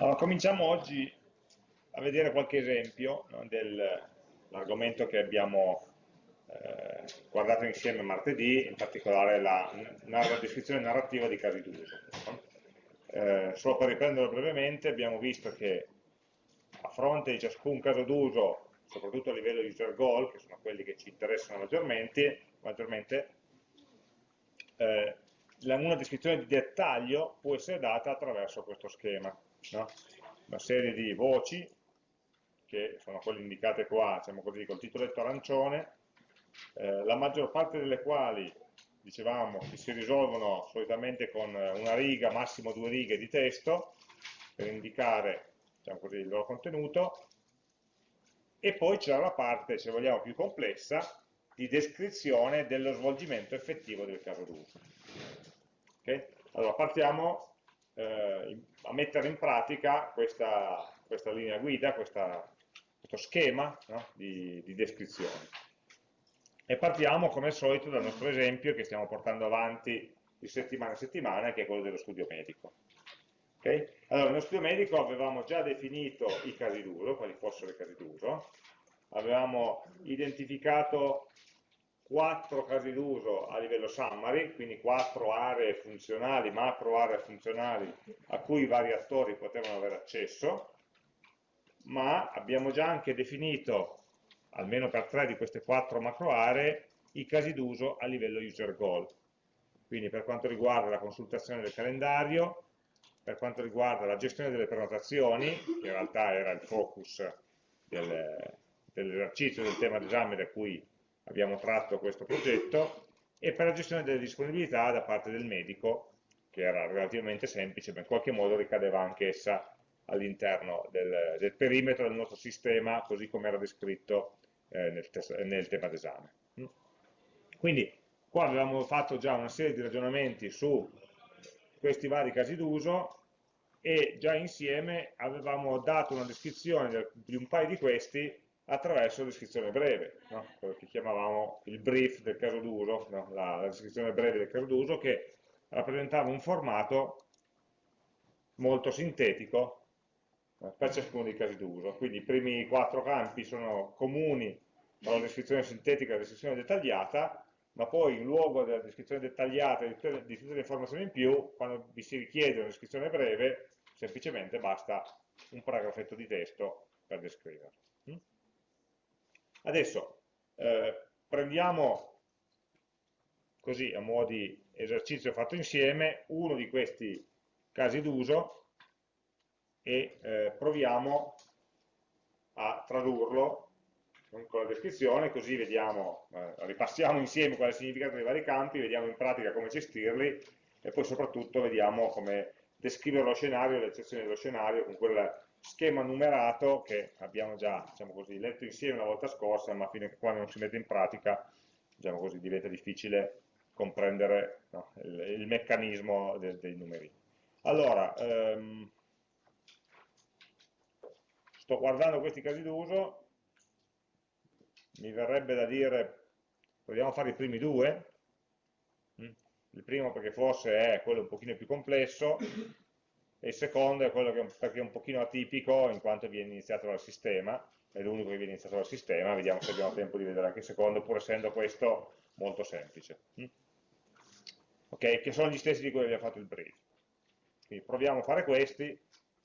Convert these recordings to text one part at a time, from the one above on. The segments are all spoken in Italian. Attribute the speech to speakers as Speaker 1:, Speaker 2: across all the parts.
Speaker 1: Allora, cominciamo oggi a vedere qualche esempio no, dell'argomento che abbiamo eh, guardato insieme martedì, in particolare la, la descrizione narrativa di casi d'uso. Eh, solo per riprenderlo brevemente, abbiamo visto che a fronte di ciascun caso d'uso, soprattutto a livello user goal, che sono quelli che ci interessano maggiormente, maggiormente eh, una descrizione di dettaglio può essere data attraverso questo schema no? una serie di voci, che sono quelle indicate qua, diciamo così, col titoletto arancione, eh, la maggior parte delle quali, dicevamo, si risolvono solitamente con una riga, massimo due righe di testo, per indicare diciamo così, il loro contenuto, e poi c'è la parte, se vogliamo, più complessa, di descrizione dello svolgimento effettivo del caso d'uso. Okay? Allora, partiamo eh, a mettere in pratica questa, questa linea guida, questa, questo schema no? di, di descrizione. E partiamo come al solito dal nostro esempio che stiamo portando avanti di settimana in settimana, che è quello dello studio medico. Okay? Allora, nello studio medico avevamo già definito i casi d'uso, quali fossero i casi d'uso, avevamo identificato quattro casi d'uso a livello summary, quindi quattro aree funzionali, macro aree funzionali a cui i vari attori potevano avere accesso, ma abbiamo già anche definito, almeno per tre di queste quattro macro aree, i casi d'uso a livello user goal. Quindi per quanto riguarda la consultazione del calendario, per quanto riguarda la gestione delle prenotazioni, che in realtà era il focus del, dell'esercizio del tema d'esame da cui abbiamo tratto questo progetto, e per la gestione delle disponibilità da parte del medico, che era relativamente semplice, ma in qualche modo ricadeva anch'essa all'interno del, del, perimetro del nostro sistema, così come era descritto eh, nel, nel, tema d'esame. Quindi qua avevamo fatto già una serie di ragionamenti su questi vari casi d'uso e già insieme avevamo dato una descrizione di un paio di questi attraverso la descrizione breve, no? quello che chiamavamo il brief del caso d'uso, no? la, la, descrizione breve del caso d'uso, che rappresentava un formato molto sintetico no? per ciascuno dei casi d'uso. Quindi i primi quattro campi sono comuni alla descrizione sintetica e alla descrizione dettagliata, ma poi in luogo della descrizione dettagliata di tutte, di tutte le informazioni in più, quando vi si richiede una descrizione breve, semplicemente basta un paragrafetto di testo per descriverlo. Adesso eh, prendiamo così a mo' di esercizio fatto insieme uno di questi casi d'uso e eh, proviamo a tradurlo con la descrizione, così vediamo, eh, ripassiamo insieme qual è il significato dei vari campi, vediamo in pratica come gestirli e poi soprattutto vediamo come descrivere lo scenario, le eccezioni dello scenario con quella schema numerato che abbiamo già diciamo così, letto insieme la volta scorsa, ma fino a quando non si mette in pratica diciamo così, diventa difficile comprendere no, il, il, meccanismo de, dei numeri. Allora, ehm, sto guardando questi casi d'uso, mi verrebbe da dire, proviamo a fare i primi due, mm, il primo perché forse è quello un pochino più complesso, e il secondo è quello che è un, pochino atipico in quanto viene iniziato dal sistema, è l'unico che viene iniziato dal sistema, vediamo se abbiamo tempo di vedere anche il secondo, pur essendo questo molto semplice. Mm? Ok, che sono gli stessi di cui abbiamo fatto il brief. Quindi proviamo a fare questi,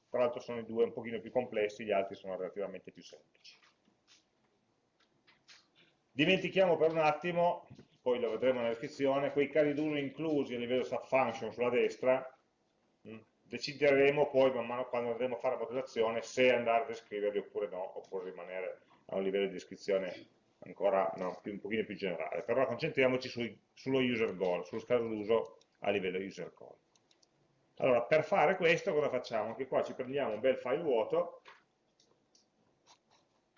Speaker 1: tra l'altro sono i due un pochino più complessi, gli altri sono relativamente più semplici. Dimentichiamo per un attimo, poi lo vedremo nella descrizione, quei casi d'uso inclusi a livello subfunction sulla destra, mm? Decideremo poi man mano quando andremo a fare la modellazione se andare a descriverli oppure no, oppure rimanere a un livello di descrizione ancora no, più, un pochino più generale. Però concentriamoci sui, sullo user goal, sullo caso d'uso a livello user goal. Allora, per fare questo cosa facciamo? Anche qua ci prendiamo un bel file vuoto,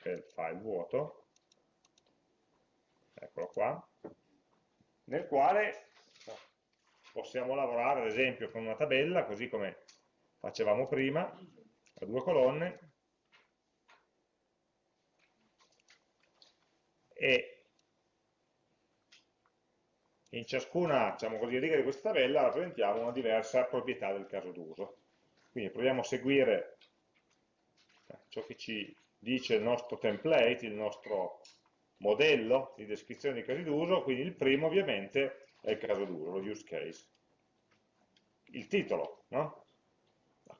Speaker 1: bel file vuoto, eccolo qua, nel quale possiamo lavorare ad esempio con una tabella, così come facevamo prima, a due colonne, e in ciascuna diciamo così, riga di questa tabella rappresentiamo una diversa proprietà del caso d'uso. Quindi proviamo a seguire eh, ciò che ci dice il nostro template, il nostro modello di descrizione dei casi d'uso, quindi il primo ovviamente è il caso d'uso, lo use case. Il titolo, no?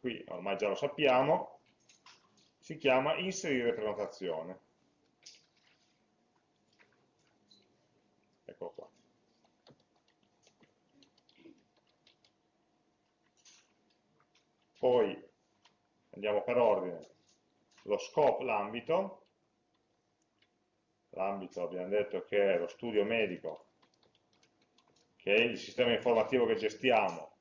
Speaker 1: Qui ormai già lo sappiamo, si chiama inserire prenotazione. Eccolo qua. Poi andiamo per ordine, lo scope, l'ambito, l'ambito abbiamo detto che è lo studio medico, che è il sistema informativo che gestiamo,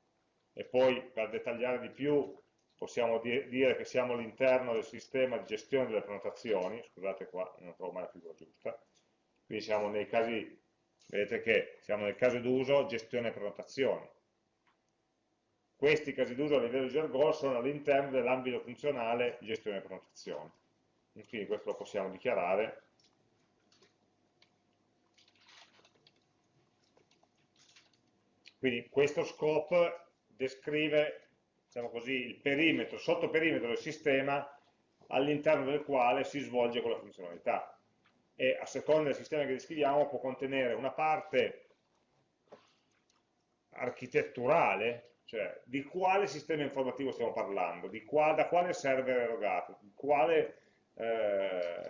Speaker 1: e poi per dettagliare di più possiamo dire che siamo all'interno del sistema di gestione delle prenotazioni, scusate qua, non trovo mai la figura giusta, quindi siamo nei casi, vedete che siamo nel caso d'uso gestione prenotazioni. Questi casi d'uso a livello di user sono all'interno dell'ambito funzionale gestione prenotazioni. Quindi questo lo possiamo dichiarare Quindi questo scope descrive diciamo così, il perimetro, sottoperimetro del sistema all'interno del quale si svolge quella funzionalità. E a seconda del sistema che descriviamo può contenere una parte architetturale, cioè di quale sistema informativo stiamo parlando, qua, da quale server erogato, di quale eh,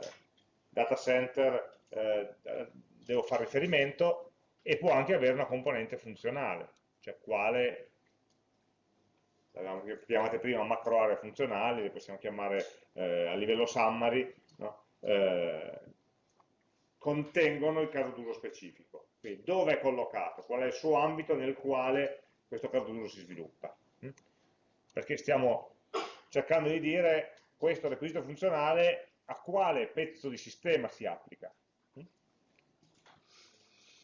Speaker 1: data center eh, devo fare riferimento e può anche avere una componente funzionale, cioè quale l'abbiamo chiamate prima macro aree funzionali, le possiamo chiamare eh, a livello summary, no? eh, contengono il caso d'uso specifico. Quindi dove è collocato, qual è il suo ambito nel quale questo caso d'uso si sviluppa. Hm? Perché stiamo cercando di dire questo requisito funzionale a quale pezzo di sistema si applica. Hm?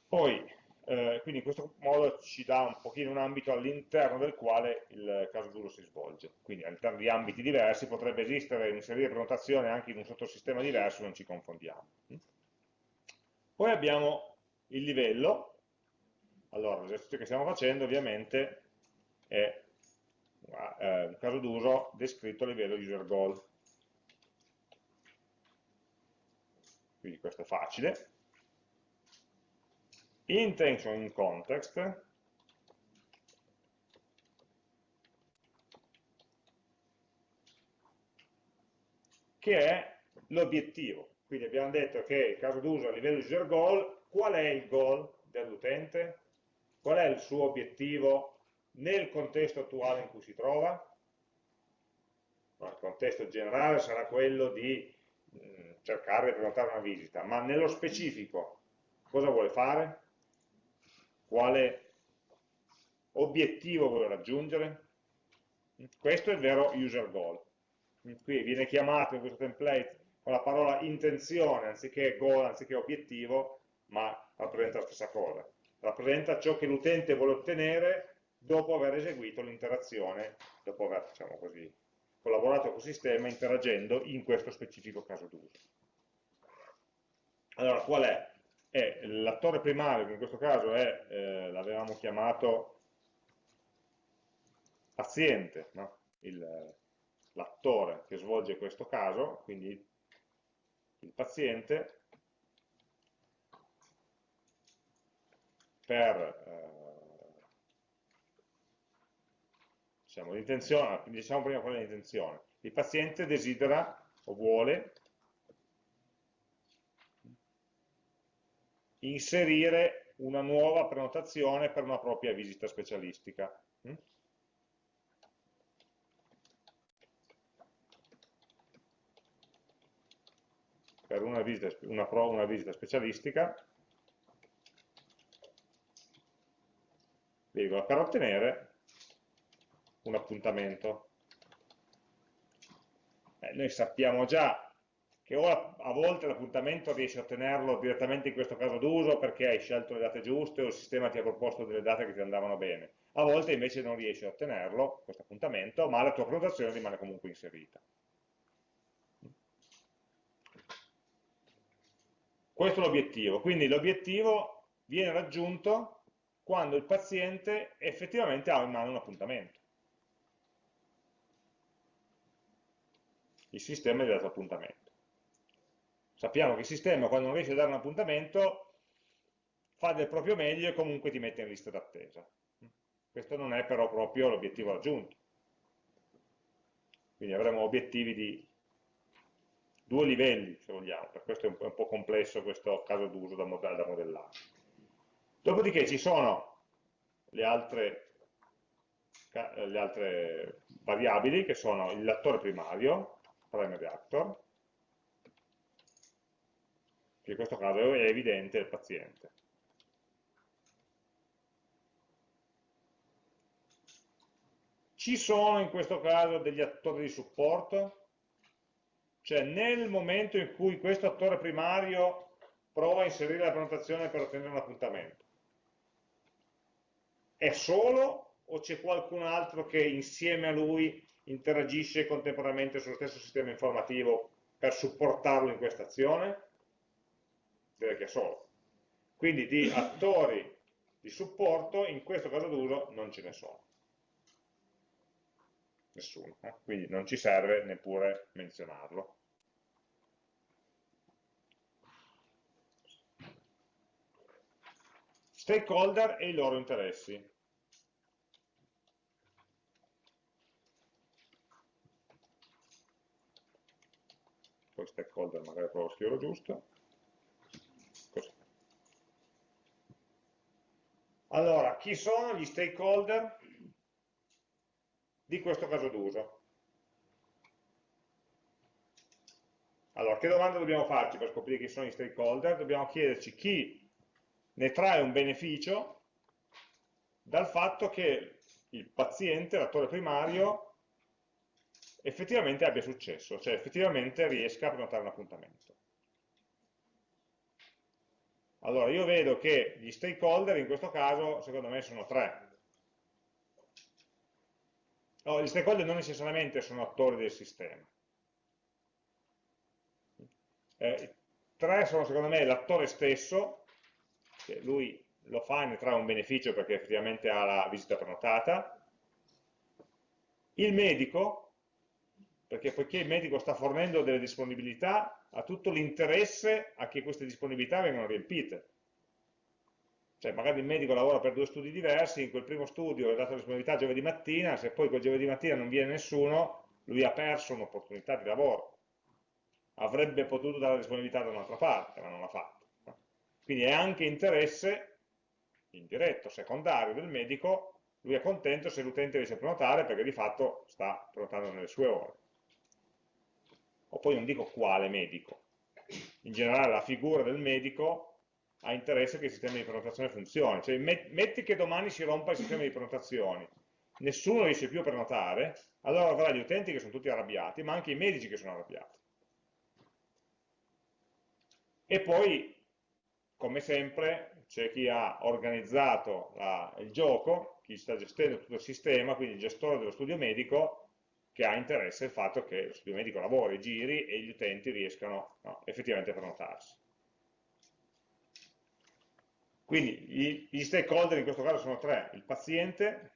Speaker 1: Poi eh, quindi in questo modo ci dà un pochino un ambito all'interno del quale il caso d'uso si svolge. Quindi all'interno di ambiti diversi potrebbe esistere inserire prenotazione anche in un sottosistema diverso, non ci confondiamo. Poi abbiamo il livello. Allora, l'esercizio che stiamo facendo ovviamente è eh, un caso d'uso descritto a livello user goal. Quindi questo è facile intention in context che è l'obiettivo. Quindi abbiamo detto che il caso d'uso a livello user goal, qual è il goal dell'utente? Qual è il suo obiettivo nel contesto attuale in cui si trova? il contesto generale sarà quello di mm, cercare di prenotare una visita, ma nello specifico cosa vuole fare? Quale obiettivo vuole raggiungere. Questo è il vero user goal. Qui viene chiamato in questo template con la parola intenzione anziché goal, anziché obiettivo, ma rappresenta la stessa cosa. Rappresenta ciò che l'utente vuole ottenere dopo aver eseguito l'interazione, dopo aver diciamo così, collaborato con il sistema interagendo in questo specifico caso d'uso. Allora, qual è l'attore primario, che in questo caso è, eh, l'avevamo chiamato paziente, no? l'attore che svolge questo caso, quindi il paziente, per eh, diciamo, diciamo prima quella l'intenzione, il paziente desidera o vuole inserire una nuova prenotazione per una propria visita specialistica. Mm? Per una visita, una, una visita specialistica, per ottenere un appuntamento. Eh, noi sappiamo già che ora a volte l'appuntamento riesci a ottenerlo direttamente in questo caso d'uso perché hai scelto le date giuste o il sistema ti ha proposto delle date che ti andavano bene. A volte invece non riesci a ottenerlo, questo appuntamento, ma la tua prenotazione rimane comunque inserita. Questo è l'obiettivo, quindi l'obiettivo viene raggiunto quando il paziente effettivamente ha in mano un appuntamento. il sistema gli ha dato appuntamento. Sappiamo che il sistema quando non riesce a dare un appuntamento fa del proprio meglio e comunque ti mette in lista d'attesa. Questo non è però proprio l'obiettivo raggiunto. Quindi avremo obiettivi di due livelli, se vogliamo, per questo è un po', complesso questo caso d'uso da modellare. Dopodiché ci sono le altre, le altre variabili che sono il l'attore primario, primary actor, in questo caso è evidente il paziente. Ci sono in questo caso degli attori di supporto? Cioè nel momento in cui questo attore primario prova a inserire la prenotazione per ottenere un appuntamento, è solo o c'è qualcun altro che insieme a lui interagisce contemporaneamente sullo stesso sistema informativo per supportarlo in questa azione? Direi che è solo. Quindi di attori di supporto in questo caso d'uso non ce ne sono nessuno, eh? quindi non ci serve neppure menzionarlo. Stakeholder e i loro interessi. Poi stakeholder magari provo a scriverlo giusto. Allora, chi sono gli stakeholder? di questo caso d'uso. Allora, che domanda dobbiamo farci per scoprire chi sono i stakeholder? Dobbiamo chiederci chi ne trae un beneficio dal fatto che il paziente, l'attore primario, effettivamente abbia successo, cioè effettivamente riesca a prenotare un appuntamento. Allora, io vedo che gli stakeholder in questo caso, secondo me, sono tre. No, gli stakeholder non necessariamente sono attori del sistema. Eh, tre sono secondo me l'attore stesso, che lui lo fa e ne trae un beneficio perché effettivamente ha la visita prenotata, il medico, perché poiché il medico sta fornendo delle disponibilità, ha tutto l'interesse a che queste disponibilità vengano riempite cioè magari il medico lavora per due studi diversi, in quel primo studio è dato la disponibilità giovedì mattina, se poi quel giovedì mattina non viene nessuno, lui ha perso un'opportunità di lavoro. Avrebbe potuto dare la disponibilità da un'altra parte, ma non l'ha fatto. Quindi è anche interesse indiretto, secondario del medico, lui è contento se l'utente riesce a prenotare perché di fatto sta prenotando nelle sue ore. O poi non dico quale medico, in generale la figura del medico ha interesse che il sistema di prenotazione funzioni. Cioè, metti che domani si rompa il sistema di prenotazioni, nessuno riesce più a prenotare, allora avrà gli utenti che sono tutti arrabbiati, ma anche i medici che sono arrabbiati. E poi, come sempre, c'è chi ha organizzato la, il gioco, chi sta gestendo tutto il sistema, quindi il gestore dello studio medico, che ha interesse al fatto che lo studio medico lavori, giri e gli utenti riescano no, effettivamente a prenotarsi. Quindi gli stakeholder in questo caso sono tre, il paziente,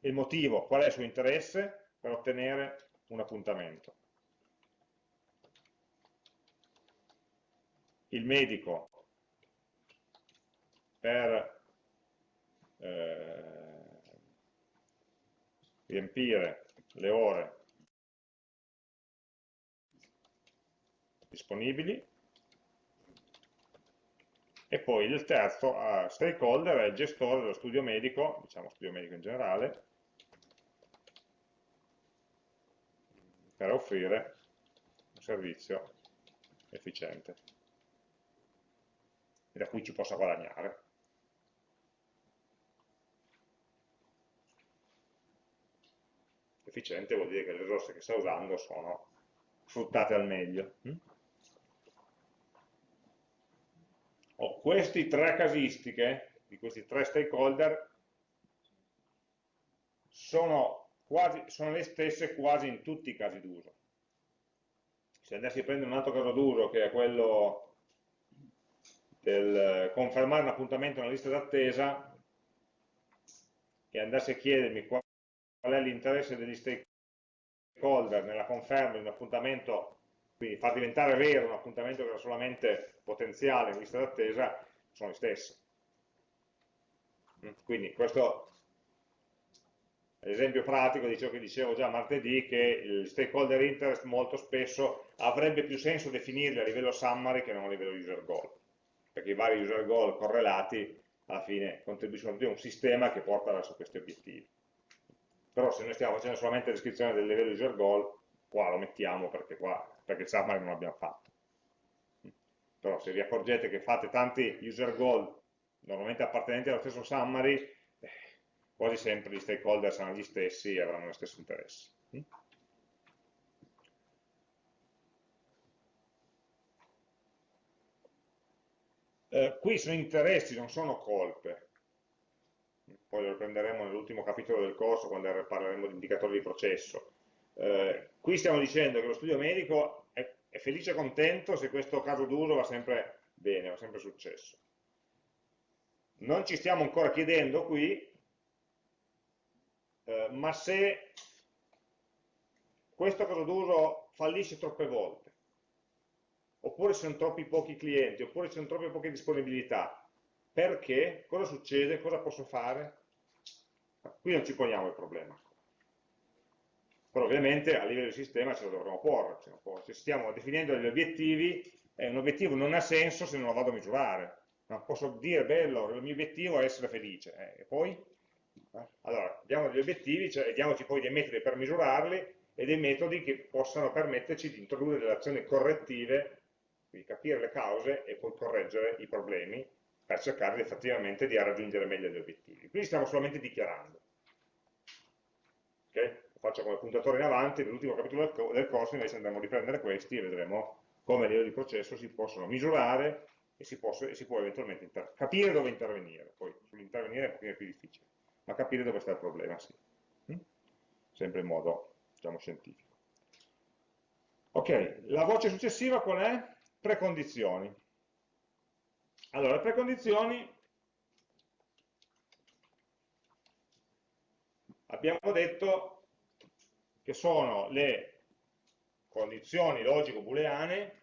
Speaker 1: il motivo, qual è il suo interesse per ottenere un appuntamento. Il medico per eh, riempire le ore disponibili e poi il terzo uh, stakeholder è il gestore dello studio medico, diciamo studio medico in generale, per offrire un servizio efficiente e da cui ci possa guadagnare. Efficiente vuol dire che le risorse che sta usando sono sfruttate al meglio. Mm? ho queste tre casistiche di questi tre stakeholder sono, quasi, sono le stesse quasi in tutti i casi d'uso. Se andassi a prendere un altro caso d'uso che è quello del confermare un appuntamento nella lista d'attesa e andassi a chiedermi qual è l'interesse degli stakeholder nella conferma di un appuntamento, quindi far diventare vero un appuntamento che era solamente potenziale in lista d'attesa, sono gli stessi. Quindi questo l'esempio pratico di ciò che dicevo già martedì, che il stakeholder interest molto spesso avrebbe più senso definirli a livello summary che non a livello user goal, perché i vari user goal correlati alla fine contribuiscono a un sistema che porta verso questi obiettivi. Però se noi stiamo facendo solamente descrizione del livello user goal, qua lo mettiamo perché qua, perché il summary non l'abbiamo fatto. Però se vi accorgete che fate tanti user goal normalmente appartenenti allo stesso summary, quasi sempre gli stakeholder saranno gli stessi e avranno lo stesso interesse. Eh, qui sono interessi, non sono colpe. Poi lo riprenderemo nell'ultimo capitolo del corso quando parleremo di indicatori di processo. Eh, qui stiamo dicendo che lo studio medico è, è felice e contento se questo caso d'uso va sempre bene, va sempre successo. Non ci stiamo ancora chiedendo qui eh, ma se questo caso d'uso fallisce troppe volte, oppure ci sono troppi pochi clienti, oppure ci sono troppe poche disponibilità, perché? Cosa succede? Cosa posso fare? Qui non ci poniamo il problema. Però ovviamente a livello di sistema ce lo dovremo porre. Se stiamo definendo degli obiettivi, eh, un obiettivo non ha senso se non lo vado a misurare. No, posso dire, bello, il mio obiettivo è essere felice, eh, e poi? Allora, abbiamo degli obiettivi, cioè, diamoci poi dei metodi per misurarli e dei metodi che possano permetterci di introdurre delle azioni correttive, quindi capire le cause e poi correggere i problemi per cercare effettivamente di raggiungere meglio gli obiettivi. Quindi stiamo solamente dichiarando. Okay? Lo faccio come puntatore in avanti, nell'ultimo capitolo del corso invece andremo a riprendere questi e vedremo come a livello di processo si possono misurare e si, posso, e si può eventualmente capire dove intervenire. Poi sull'intervenire è un pochino più difficile ma capire dove sta il problema, sì. Mm? Sempre in modo, diciamo, scientifico. Ok, la voce successiva qual è? Precondizioni. Allora, le precondizioni abbiamo detto che sono le condizioni logico-booleane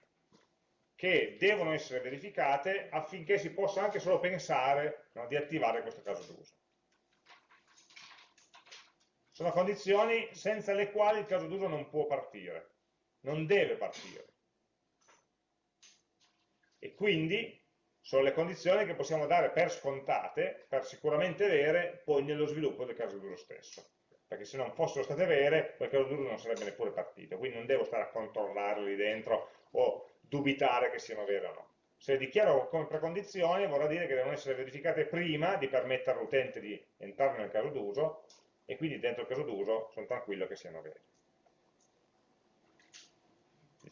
Speaker 1: che devono essere verificate affinché si possa anche solo pensare no, di attivare questo caso d'uso. Sono condizioni senza le quali il caso d'uso non può partire, non deve partire. E quindi sono le condizioni che possiamo dare per scontate, per sicuramente vere, poi nello sviluppo del caso d'uso stesso. Perché se non fossero state vere, quel caso d'uso non sarebbe neppure partito. Quindi non devo stare a controllarle lì dentro o dubitare che siano vere o no. Se le dichiaro come precondizioni vorrà dire che devono essere verificate prima di permettere all'utente di entrare nel caso d'uso e quindi dentro il caso d'uso sono tranquillo che siano veri.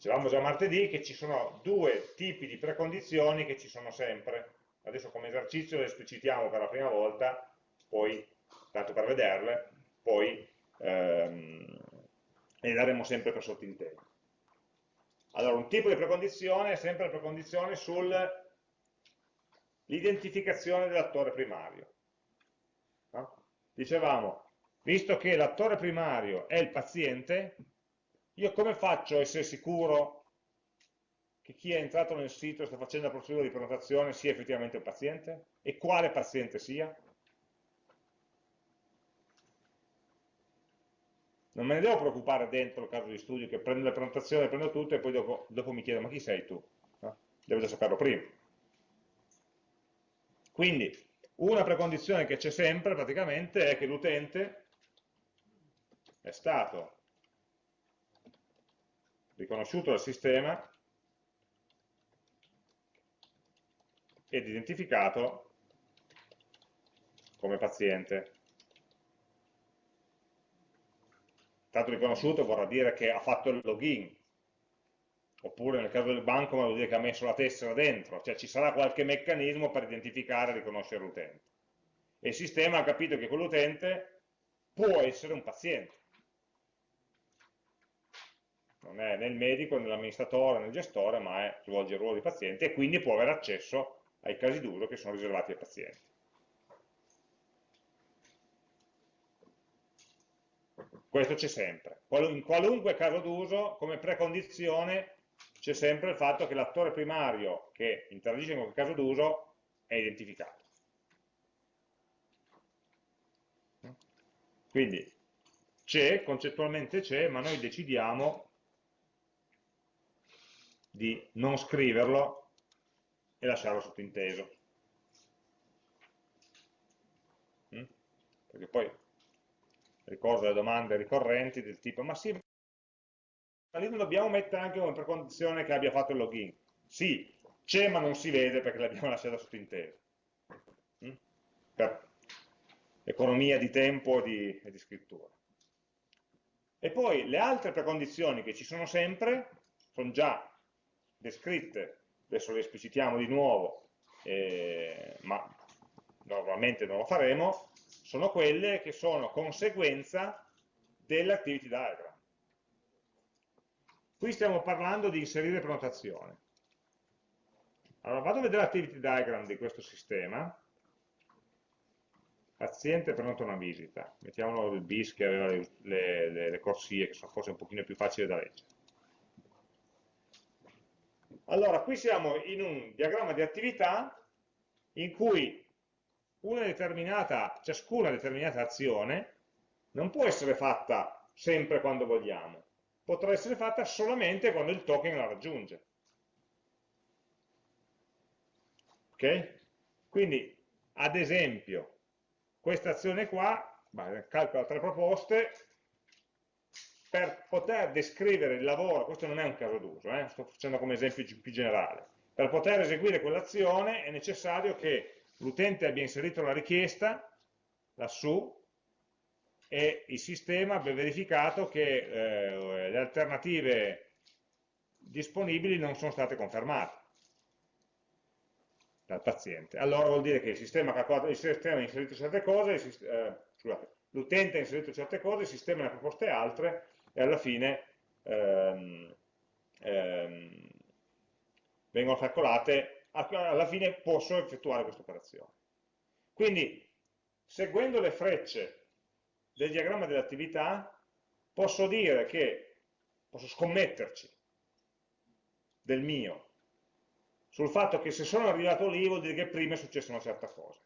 Speaker 1: Dicevamo già martedì che ci sono due tipi di precondizioni che ci sono sempre. Adesso come esercizio le esplicitiamo per la prima volta, poi, tanto per vederle, poi ehm, le daremo sempre per sottinteso. Allora, un tipo di precondizione è sempre la precondizione sull'identificazione dell'attore primario. No? Dicevamo, visto che l'attore primario è il paziente, io come faccio a essere sicuro che chi è entrato nel sito e sta facendo la procedura di prenotazione sia effettivamente il paziente? E quale paziente sia? Non me ne devo preoccupare dentro il caso di studio che prendo le prenotazioni, prendo tutto e poi dopo, dopo mi chiedo ma chi sei tu? No? Devo già saperlo prima. Quindi una precondizione che c'è sempre praticamente è che l'utente è stato riconosciuto dal sistema ed identificato come paziente. Stato riconosciuto vorrà dire che ha fatto il login, oppure nel caso del banco vuol dire che ha messo la tessera dentro, cioè ci sarà qualche meccanismo per identificare e riconoscere l'utente. E il sistema ha capito che quell'utente può essere un paziente non è né il medico, né l'amministratore, né il gestore, ma è, svolge il ruolo di paziente e quindi può avere accesso ai casi d'uso che sono riservati ai pazienti. questo c'è sempre. In qualunque caso d'uso, come precondizione, c'è sempre il fatto che l'attore primario che interagisce con quel caso d'uso è identificato. Quindi c'è, concettualmente c'è, ma noi decidiamo di non scriverlo e lasciarlo sottinteso. Mm? Perché poi ricordo le domande ricorrenti del tipo ma sì, ma lì non dobbiamo mettere anche come precondizione che abbia fatto il login. Sì, c'è ma non si vede perché l'abbiamo lasciata sottinteso. Mm? Per economia di tempo e di, e di scrittura. E poi le altre precondizioni che ci sono sempre sono già descritte, adesso le esplicitiamo di nuovo, eh, ma normalmente non lo faremo, sono quelle che sono conseguenza dell'activity diagram. Qui stiamo parlando di inserire prenotazione. Allora vado a vedere l'activity diagram di questo sistema, paziente prenota una visita, mettiamolo il bis che aveva le, le, le corsie che sono forse un pochino più facili da leggere. Allora, qui siamo in un diagramma di attività in cui determinata, ciascuna determinata azione non può essere fatta sempre quando vogliamo, potrà essere fatta solamente quando il token la raggiunge. Ok? Quindi, ad esempio, questa azione qua, calcola tre proposte, per poter descrivere il lavoro, questo non è un caso d'uso, eh, sto facendo come esempio più generale, per poter eseguire quell'azione è necessario che l'utente abbia inserito la richiesta lassù e il sistema abbia verificato che eh, le alternative disponibili non sono state confermate dal paziente. Allora vuol dire che il sistema, il sistema ha inserito certe cose, eh, l'utente ha inserito certe cose, il sistema ne ha proposte altre e alla fine ehm, ehm, vengono calcolate, alla fine posso effettuare questa operazione. Quindi, seguendo le frecce del diagramma dell'attività, posso dire che, posso scommetterci del mio, sul fatto che se sono arrivato lì vuol dire che prima è successa una certa cosa.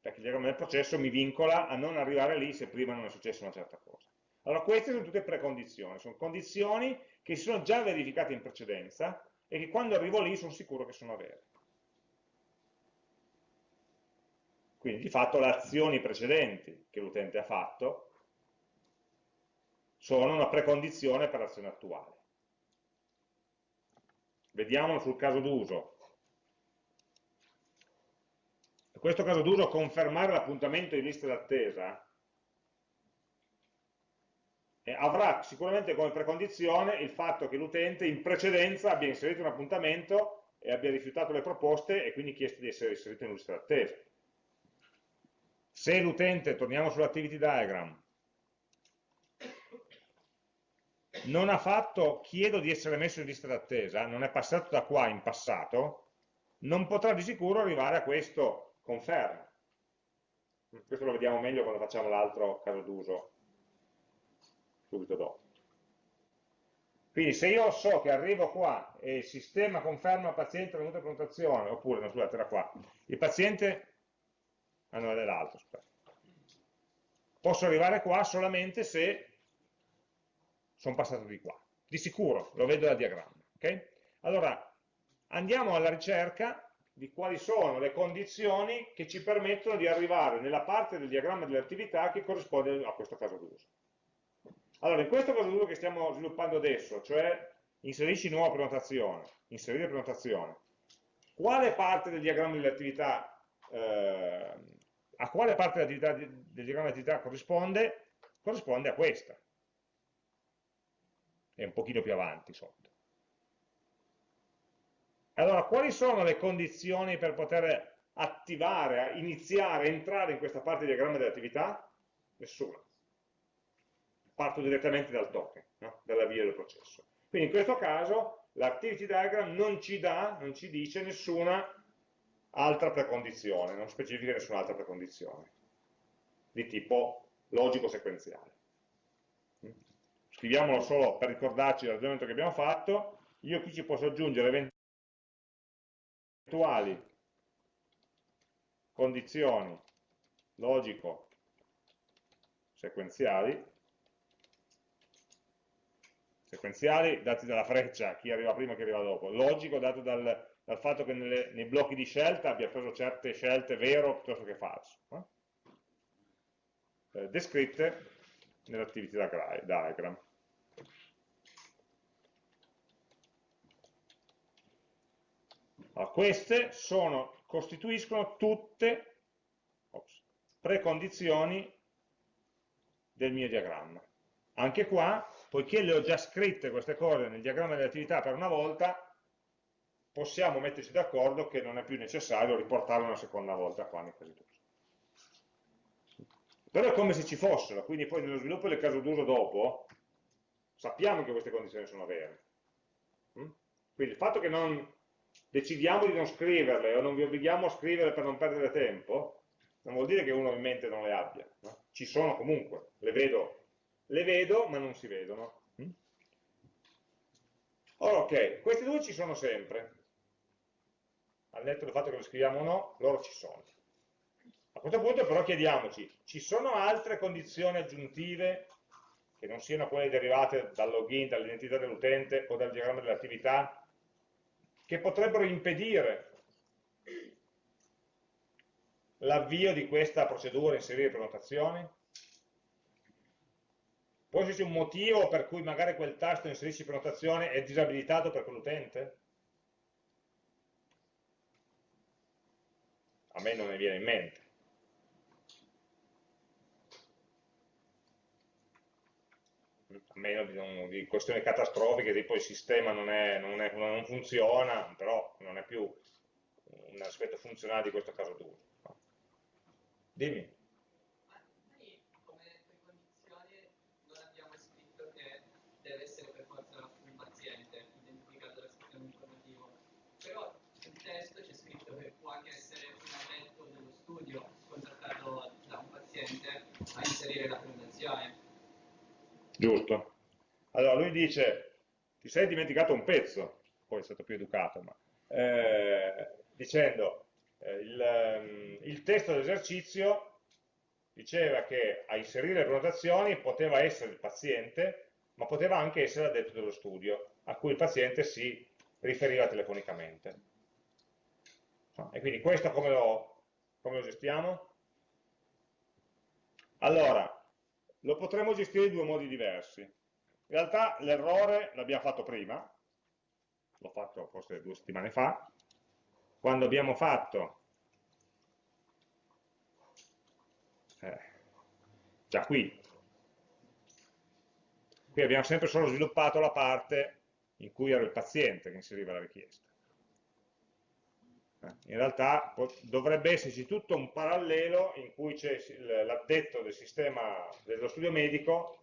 Speaker 1: Perché il diagramma del processo mi vincola a non arrivare lì se prima non è successa una certa cosa. Allora queste sono tutte precondizioni, sono condizioni che si sono già verificate in precedenza e che quando arrivo lì sono sicuro che sono vere. Quindi di fatto le azioni precedenti che l'utente ha fatto sono una precondizione per l'azione attuale. Vediamolo sul caso d'uso. In questo caso d'uso confermare l'appuntamento in lista d'attesa eh, avrà sicuramente come precondizione il fatto che l'utente in precedenza abbia inserito un appuntamento e abbia rifiutato le proposte e quindi chiesto di essere inserito in lista d'attesa. Se l'utente, torniamo sull'activity diagram, non ha fatto chiedo di essere messo in lista d'attesa, non è passato da qua in passato, non potrà di sicuro arrivare a questo conferma. Questo lo vediamo meglio quando facciamo l'altro caso d'uso, subito dopo. Quindi se io so che arrivo qua e il sistema conferma paziente venuto a prenotazione, oppure, no, scusate, era qua, il paziente, ah no, è l'altro, posso arrivare qua solamente se sono passato di qua, di sicuro, lo vedo dal diagramma. Okay? Allora, andiamo alla ricerca di quali sono le condizioni che ci permettono di arrivare nella parte del diagramma delle attività che corrisponde a questo caso d'uso. Allora, in questo caso d'uso che stiamo sviluppando adesso, cioè inserisci nuova prenotazione, inserire prenotazione, quale parte del diagramma delle attività, eh, a quale parte del diagramma delle attività corrisponde? Corrisponde a questa è un pochino più avanti sotto. Allora, quali sono le condizioni per poter attivare, iniziare, entrare in questa parte di diagramma dell'attività? Nessuna. Parto direttamente dal token, no? dall'avvio del processo. Quindi in questo caso l'activity diagram non ci dà, non ci dice nessuna altra precondizione, non specifica nessun'altra precondizione di tipo logico sequenziale. scriviamolo solo per ricordarci il ragionamento che abbiamo fatto, io qui ci posso aggiungere eventuali condizioni logico sequenziali dati dalla freccia, chi arriva prima e chi arriva dopo, logico dato dal, dal fatto che nelle, nei blocchi di scelta abbia preso certe scelte vero piuttosto che falso. Eh? Eh, descritte nell'activity diagram. Allora, queste sono, costituiscono tutte ops, precondizioni del mio diagramma. Anche qua, poiché le ho già scritte queste cose nel diagramma delle attività per una volta, possiamo metterci d'accordo che non è più necessario riportarle una seconda volta qua nei casi d'uso. Però è come se ci fossero, quindi poi nello sviluppo del caso d'uso dopo sappiamo che queste condizioni sono vere. Mm? Quindi il fatto che non decidiamo di non scriverle o non vi obblighiamo a scriverle per non perdere tempo, non vuol dire che uno in mente non le abbia. No? Ci sono comunque, le vedo, le vedo ma non si vedono. Mm? Ora, ok, queste due ci sono sempre. Al netto del fatto che le scriviamo o no, loro ci sono. A questo punto però chiediamoci, ci sono altre condizioni aggiuntive che non siano quelle derivate dal login, dall'identità dell'utente o dal diagramma dell'attività, che potrebbero impedire l'avvio di questa procedura inserire prenotazioni? Può esserci un motivo per cui magari quel tasto inserisci prenotazione è disabilitato per quell'utente? A me non ne viene in mente. a meno di, non, di, questioni catastrofiche, tipo il sistema non, è, non, è, non, funziona, però non è più un aspetto funzionale di questo caso d'uso. Dimmi.
Speaker 2: come precondizione non abbiamo scritto che deve essere per forza un paziente identificato dal sistema informativo, però nel testo c'è scritto che può anche essere un addetto dello studio contattato da un paziente a inserire la prenotazione
Speaker 1: Giusto. Allora lui dice, ti sei dimenticato un pezzo, poi è stato più educato, ma, eh, dicendo, eh, il, ehm, il testo dell'esercizio diceva che a inserire le prenotazioni poteva essere il paziente, ma poteva anche essere l'addetto dello studio, a cui il paziente si riferiva telefonicamente. E quindi questo come lo, come lo gestiamo? Allora, lo potremmo gestire in due modi diversi. In realtà l'errore l'abbiamo fatto prima, l'ho fatto forse due settimane fa, quando abbiamo fatto, eh, già qui, qui abbiamo sempre solo sviluppato la parte in cui era il paziente che inseriva la richiesta. In realtà dovrebbe esserci tutto un parallelo in cui c'è l'addetto del sistema dello studio medico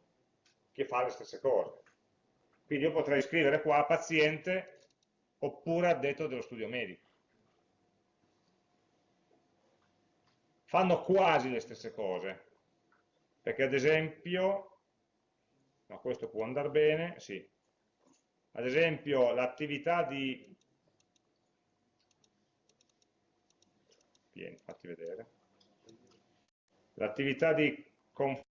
Speaker 1: che fa le stesse cose. Quindi io potrei scrivere qua paziente oppure addetto dello studio medico. Fanno quasi le stesse cose, perché ad esempio, no, questo può andare bene, sì, ad esempio l'attività di vieni, fatti vedere. L'attività di conferma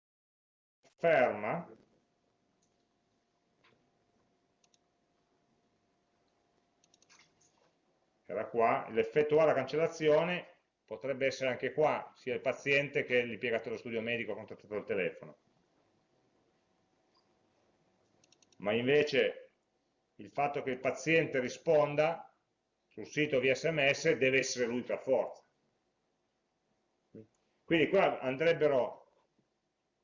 Speaker 1: era qua, l'effettuare la cancellazione potrebbe essere anche qua, sia il paziente che l'impiegato dello studio medico contattato al telefono. Ma invece il fatto che il paziente risponda sul sito via sms deve essere lui per forza. Quindi qua andrebbero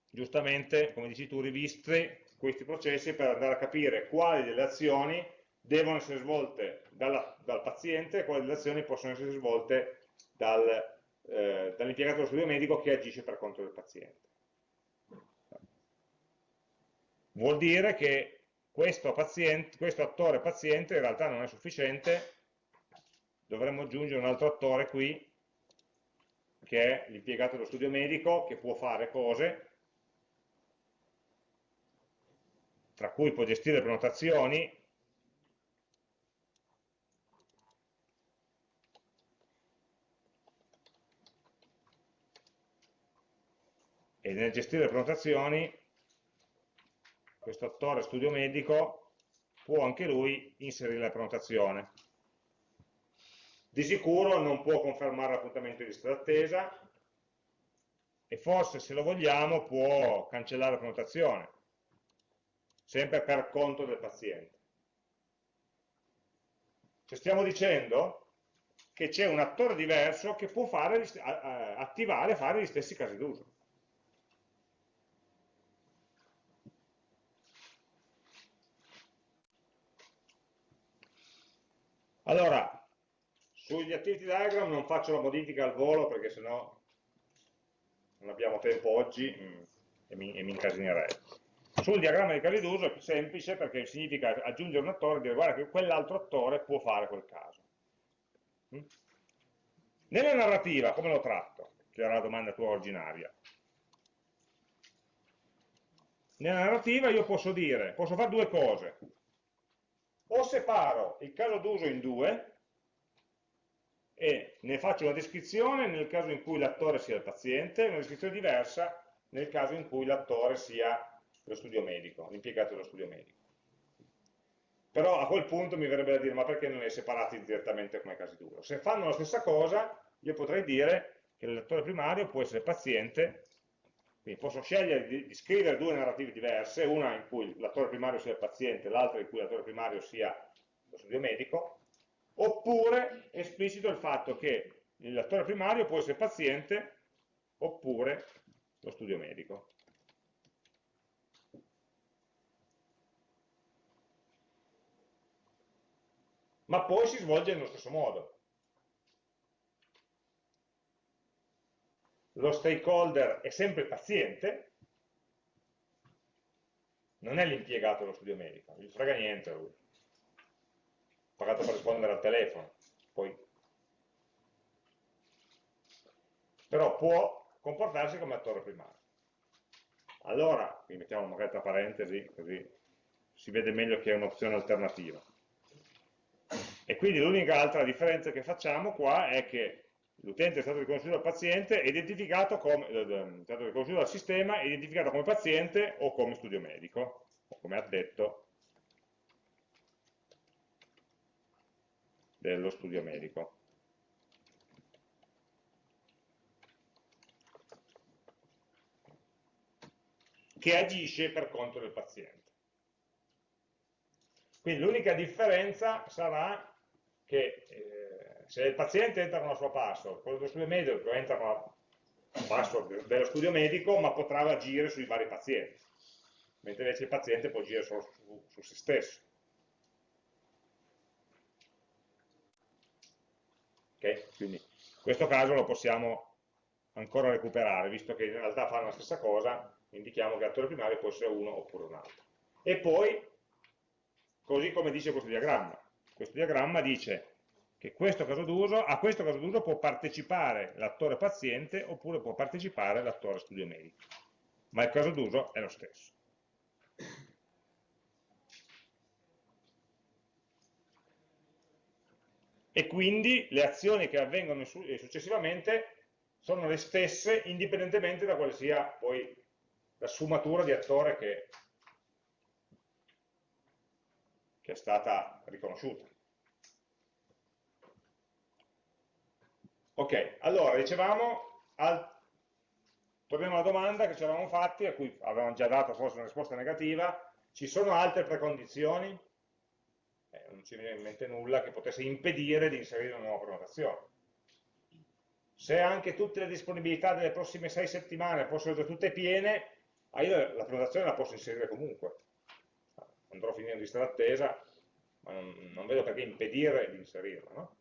Speaker 1: giustamente, come dici tu, rivisti questi processi per andare a capire quali delle azioni devono essere svolte dalla, dal paziente e quali delle azioni possono essere svolte dal, eh, dall'impiegato dello studio medico che agisce per conto del paziente. Vuol dire che questo, paziente, questo attore paziente in realtà non è sufficiente, dovremmo aggiungere un altro attore qui che è l'impiegato dello studio medico che può fare cose tra cui può gestire prenotazioni, e nel gestire le prenotazioni questo attore studio medico può anche lui inserire la prenotazione. Di sicuro non può confermare l'appuntamento di lista d'attesa e forse se lo vogliamo può cancellare la prenotazione, sempre per conto del paziente. Cioè stiamo dicendo che c'è un attore diverso che può fare, attivare e fare gli stessi casi d'uso. Allora, sugli activity diagram non faccio la modifica al volo perché sennò non abbiamo tempo oggi mm, e mi, e mi incasinerei. Sul diagramma di casi d'uso è più semplice perché significa aggiungere un attore e dire guarda che quell'altro attore può fare quel caso. Mm? Nella narrativa, come lo tratto? Che era la domanda tua originaria. Nella narrativa io posso dire, posso fare due cose o separo il caso d'uso in due e ne faccio una descrizione nel caso in cui l'attore sia il paziente e una descrizione diversa nel caso in cui l'attore sia lo studio medico, l'impiegato dello studio medico. Però a quel punto mi verrebbe da dire, ma perché non li separati direttamente come casi d'uso? Se fanno la stessa cosa, io potrei dire che l'attore primario può essere paziente quindi posso scegliere di, scrivere due narrative diverse, una in cui l'attore primario sia il paziente, l'altra in cui l'attore primario sia lo studio medico, oppure esplicito il fatto che l'attore primario può essere paziente oppure lo studio medico. Ma poi si svolge nello stesso modo. lo stakeholder è sempre il paziente, non è l'impiegato dello studio medico, gli frega niente lui. Pagato per rispondere al telefono. Poi. Però può comportarsi come attore primario. Allora, qui mettiamo magari tra parentesi, così si vede meglio che è un'opzione alternativa. E quindi l'unica altra differenza che facciamo qua è che l'utente è stato riconosciuto dal paziente, identificato come, eh, è stato riconosciuto dal sistema, è identificato come paziente o come studio medico, o come addetto dello studio medico. che agisce per conto del paziente. Quindi l'unica differenza sarà che eh, se il paziente entra con la sua password, quello dello studio medico entra con la password dello studio medico, ma potrà agire sui vari pazienti, mentre invece il paziente può agire solo su, su se stesso. Ok? Quindi in questo caso lo possiamo ancora recuperare, visto che in realtà fanno la stessa cosa, indichiamo che l'attore primario può essere uno oppure un altro. E poi, così come dice questo diagramma, questo diagramma dice che questo a questo caso d'uso può partecipare l'attore paziente oppure può partecipare l'attore studio medico, ma il caso d'uso è lo stesso. E quindi le azioni che avvengono eh, successivamente sono le stesse indipendentemente da quale sia poi la sfumatura di attore che, che è stata riconosciuta. Ok, allora dicevamo, al... torniamo alla domanda che ci eravamo fatti, a cui avevamo già dato forse una risposta negativa, ci sono altre precondizioni? Eh, non ci viene in mente nulla che potesse impedire di inserire una nuova prenotazione. Se anche tutte le disponibilità delle prossime sei settimane fossero tutte piene, ah, io la prenotazione la posso inserire comunque. Andrò a finire in lista d'attesa, ma non, non, vedo perché impedire di inserirla. No?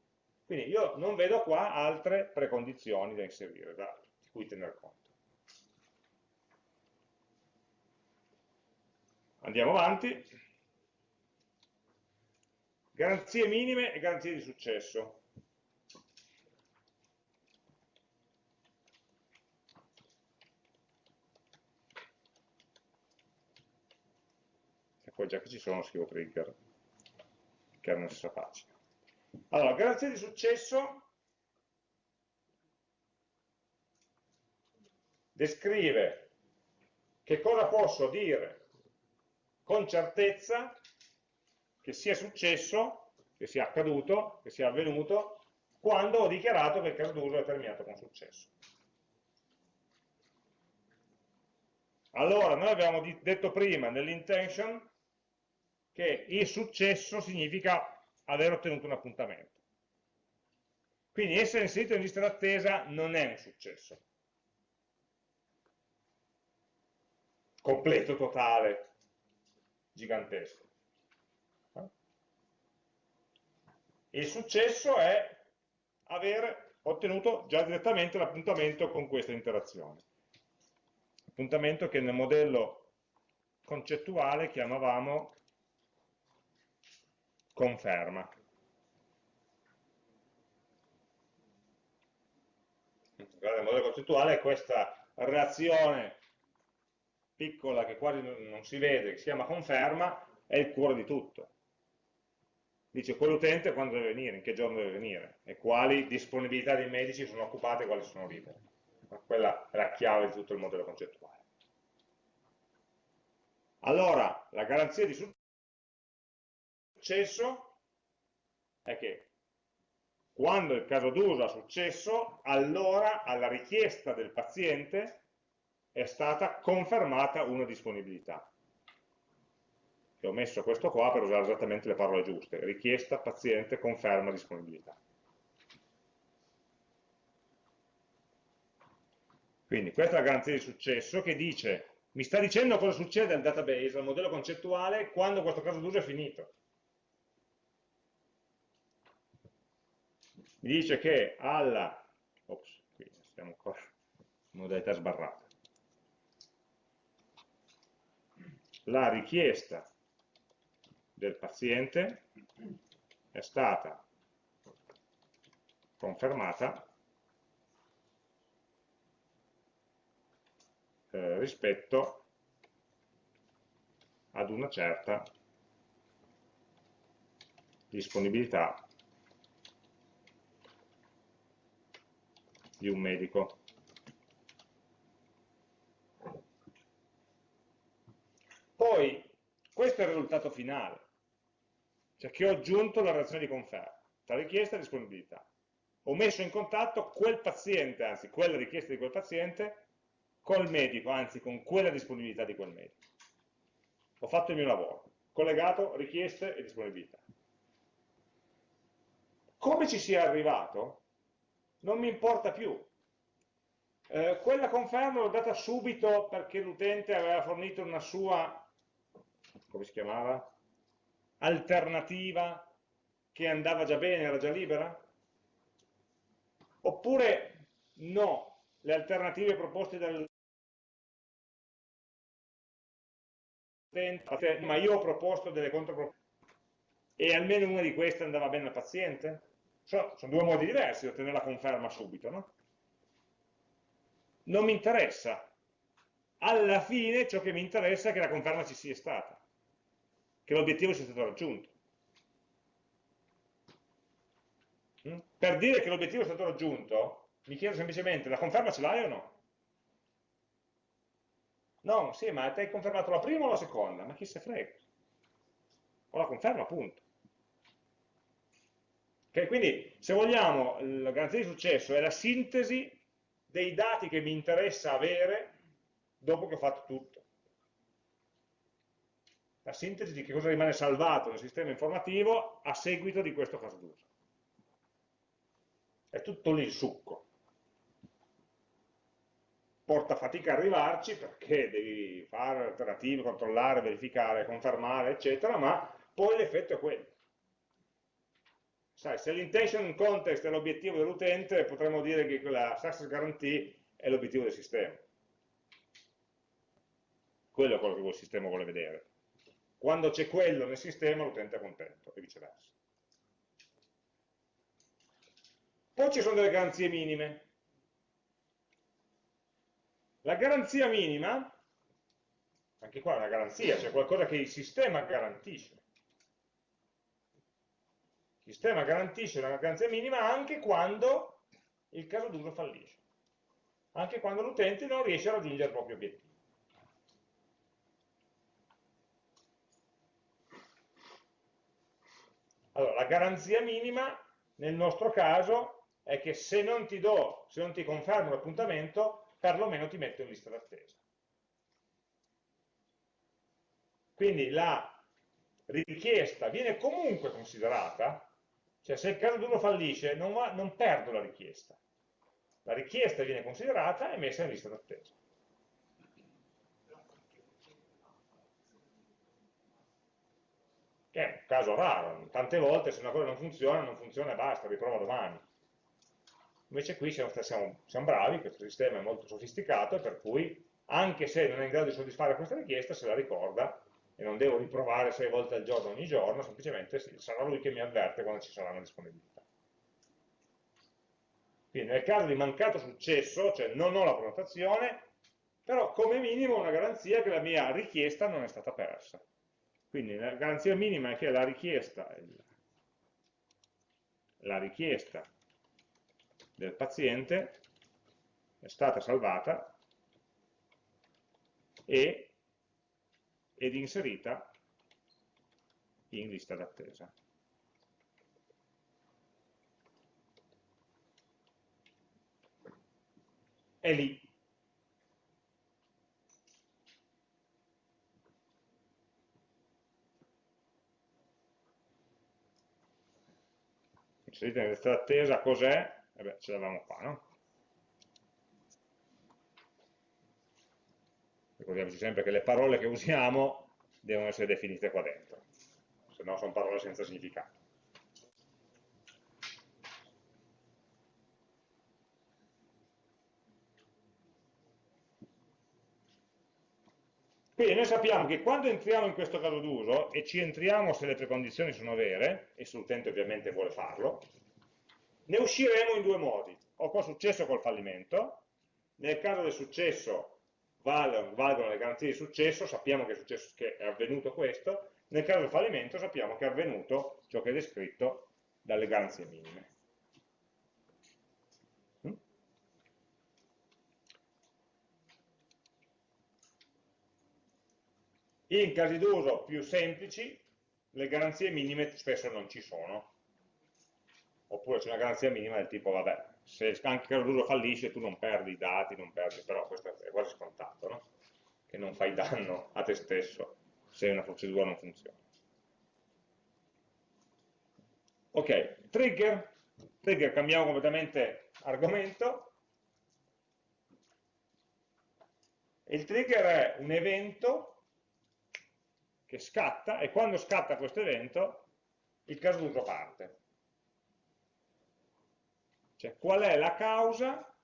Speaker 1: Quindi io non vedo qua altre precondizioni da inserire, da, di cui tener conto. Andiamo avanti. Garanzie minime e garanzie di successo. poi già che ci sono scrivo trigger, che era nella stessa pagina. Allora, garanzia di successo descrive che cosa posso dire con certezza che sia successo, che sia accaduto, che sia avvenuto, quando ho dichiarato che il caso d'uso è terminato con successo. Allora, noi abbiamo detto prima nell'intention che il successo significa aver ottenuto un appuntamento. Quindi essere inserito in lista d'attesa non è un successo. Completo, totale, gigantesco. Il successo è aver ottenuto già direttamente l'appuntamento con questa interazione appuntamento che nel modello concettuale chiamavamo conferma. Nel modello concettuale è questa reazione piccola che quasi non si vede, che si chiama conferma, è il cuore di tutto. Dice quell'utente quando deve venire, in che giorno deve venire, e quali disponibilità dei medici sono occupate e quali sono libere quella è la chiave di tutto il modello concettuale. Allora, la garanzia di successo è che quando il caso d'uso ha successo, allora alla richiesta del paziente è stata confermata una disponibilità. E ho messo questo qua per usare esattamente le parole giuste. Richiesta, paziente, conferma, disponibilità. Quindi questa è la garanzia di successo che dice, mi sta dicendo cosa succede al database, al modello concettuale, quando questo caso d'uso è finito. Mi dice che alla, ops, qui stiamo ancora modalità sbarrata, la richiesta del paziente è stata confermata eh, rispetto ad una certa disponibilità di un medico. Poi, questo è il risultato finale, cioè che ho aggiunto la reazione di conferma tra richiesta e disponibilità. Ho messo in contatto quel paziente, anzi quella richiesta di quel paziente, col medico, anzi con quella disponibilità di quel medico. Ho fatto il mio lavoro, collegato richieste e disponibilità. Come ci sia arrivato non mi importa più. Eh, quella conferma l'ho data subito perché l'utente aveva fornito una sua, come si chiamava? Alternativa che andava già bene, era già libera? Oppure no, le alternative proposte dal ma io ho proposto delle controproposte e almeno una di queste andava bene al paziente? Sono, sono due modi diversi di ottenere la conferma subito, no? Non mi interessa. Alla fine ciò che mi interessa è che la conferma ci sia stata, che l'obiettivo sia stato raggiunto. Mm? Per dire che l'obiettivo è stato raggiunto, mi chiedo semplicemente, la conferma ce l'hai o no? No, sì, ma ti hai confermato la prima o la seconda? Ma chi se frega? Ho la conferma, appunto. Okay, quindi, se vogliamo, la garanzia di successo è la sintesi dei dati che mi interessa avere dopo che ho fatto tutto. La sintesi di che cosa rimane salvato nel sistema informativo a seguito di questo caso d'uso. È tutto lì il succo porta fatica a arrivarci perché devi fare alternative, controllare, verificare, confermare, eccetera, ma poi l'effetto è quello. Sai, se l'intention context è l'obiettivo dell'utente, potremmo dire che quella success guarantee è l'obiettivo del sistema. Quello è quello che il sistema vuole vedere. Quando c'è quello nel sistema, l'utente è contento, e viceversa. Poi ci sono delle garanzie minime. La garanzia minima, Anche qua è una garanzia, c'è qualcosa che il sistema garantisce. Il sistema garantisce una garanzia minima anche quando il caso d'uso fallisce, anche quando l'utente non riesce a raggiungere il proprio obiettivo. Allora, la garanzia minima nel nostro caso è che se non ti do, se non ti confermo l'appuntamento, perlomeno ti metto in lista d'attesa. Quindi la richiesta viene comunque considerata cioè se il caso d'uno fallisce non, va, non perdo la richiesta. La richiesta viene considerata e messa in lista d'attesa. Che è un caso raro, tante volte se una cosa non funziona, non funziona e basta, riprova domani. Invece qui siamo, siamo, siamo bravi, questo sistema è molto sofisticato, per cui anche se non è in grado di soddisfare questa richiesta, se la ricorda e non devo riprovare sei volte al giorno ogni giorno, semplicemente sarà lui che mi avverte quando ci sarà una disponibilità. Quindi nel caso di mancato successo, cioè non ho la prenotazione, però come minimo ho una garanzia che la mia richiesta non è stata persa. Quindi la garanzia minima è che la richiesta, la richiesta del paziente è stata salvata e ed inserita in lista d'attesa. È lì. Inserita in lista d'attesa cos'è? Eh beh, ce l'avevamo qua, no? ricordiamoci sempre che le parole che usiamo devono essere definite qua dentro, se no sono parole senza significato. Quindi noi sappiamo che quando entriamo in questo caso d'uso, e ci entriamo se le precondizioni sono vere, e se l'utente ovviamente vuole farlo, ne usciremo in due modi, o col successo o col fallimento, nel caso del successo valgono, valgono le garanzie di successo, sappiamo che è, successo, che è avvenuto questo, nel caso del fallimento sappiamo che è avvenuto ciò che è descritto dalle garanzie minime. In casi d'uso più semplici le garanzie minime spesso non ci sono, oppure c'è una garanzia minima del tipo, vabbè, se anche il l'uso fallisce tu non perdi i dati, non perdi, però questo è quasi scontato, no? che non fai danno a te stesso se una procedura non funziona. Ok, trigger, trigger cambiamo completamente argomento. Il trigger è un evento che scatta e quando scatta questo evento il caso d'uso parte. Cioè qual è la causa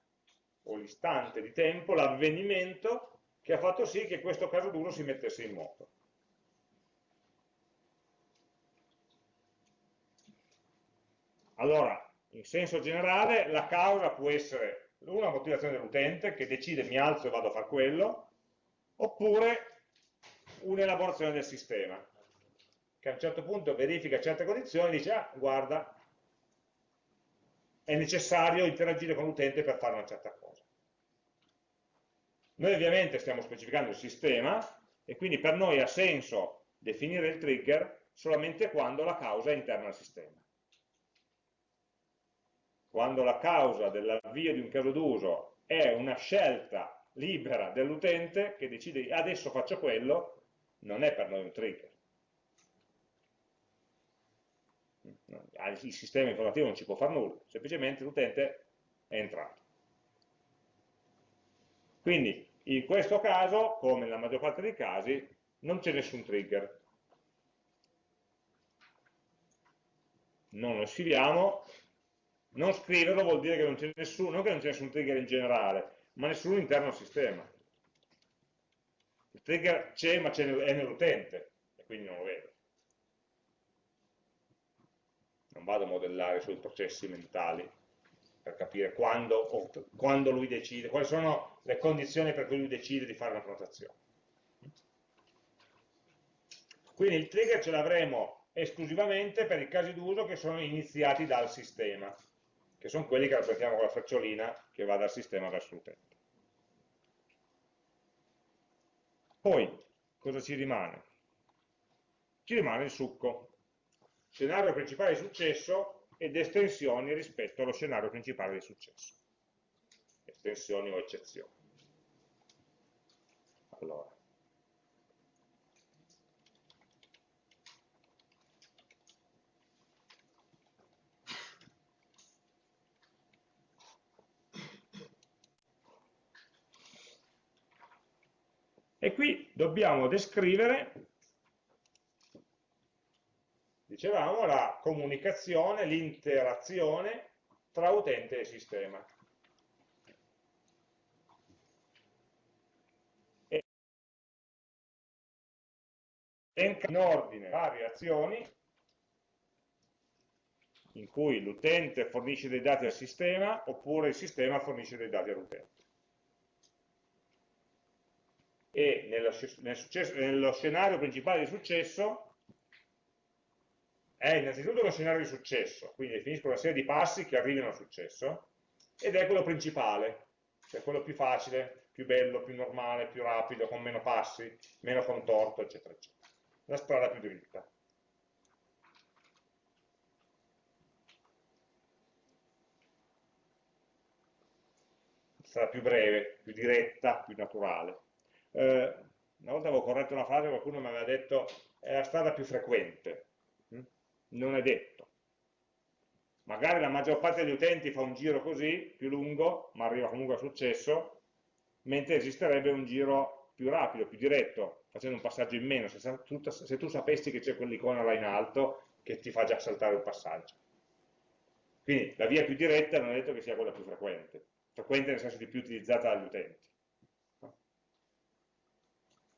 Speaker 1: o l'istante di tempo, l'avvenimento che ha fatto sì che questo caso d'uso si mettesse in moto. Allora, in senso generale, la causa può essere una motivazione dell'utente che decide mi alzo e vado a fare quello, oppure un'elaborazione del sistema, che a un certo punto verifica certe condizioni e dice, ah, guarda, è necessario interagire con l'utente per fare una certa cosa. Noi ovviamente stiamo specificando il sistema e quindi per noi ha senso definire il trigger solamente quando la causa è interna al sistema. Quando la causa dell'avvio di un caso d'uso è una scelta libera dell'utente che decide adesso faccio quello, non è per noi un trigger. il sistema informativo non ci può fare nulla, semplicemente l'utente è entrato. Quindi in questo caso, come nella maggior parte dei casi, non c'è nessun trigger. Non lo scriviamo, non scriverlo vuol dire che non c'è c'è nessun trigger in generale, ma nessuno interno al sistema. Il trigger c'è ma è nell'utente, e quindi non lo vedo. non vado a modellare sui processi mentali per capire quando, quando, lui decide, quali sono le condizioni per cui lui decide di fare una prenotazione. Quindi il trigger ce l'avremo esclusivamente per i casi d'uso che sono iniziati dal sistema, che sono quelli che rappresentiamo con la frecciolina che va dal sistema verso l'utente. Poi, cosa ci rimane? Ci rimane il succo. Scenario principale di successo ed estensioni rispetto allo scenario principale di successo. Estensioni o eccezioni. Allora. E qui dobbiamo descrivere, dicevamo, la comunicazione, l'interazione tra utente e sistema. E in ordine varie azioni in cui l'utente fornisce dei dati al sistema oppure il sistema fornisce dei dati all'utente e nello, nel successo, nello scenario principale di successo è innanzitutto uno scenario di successo, quindi definisco una serie di passi che arrivano al successo, ed è quello principale, cioè quello più facile, più bello, più normale, più rapido, con meno passi, meno contorto, eccetera, eccetera. La strada più dritta. La strada più breve, più diretta, più naturale eh, una volta avevo corretto una frase, qualcuno mi aveva detto è la strada più frequente, mm? non è detto. Magari la maggior parte degli utenti fa un giro così, più lungo, ma arriva comunque a successo, mentre esisterebbe un giro più rapido, più diretto, facendo un passaggio in meno, se tu, se tu sapessi che c'è quell'icona là in alto che ti fa già saltare un passaggio. Quindi la via più diretta non è detto che sia quella più frequente, frequente nel senso di più utilizzata dagli utenti.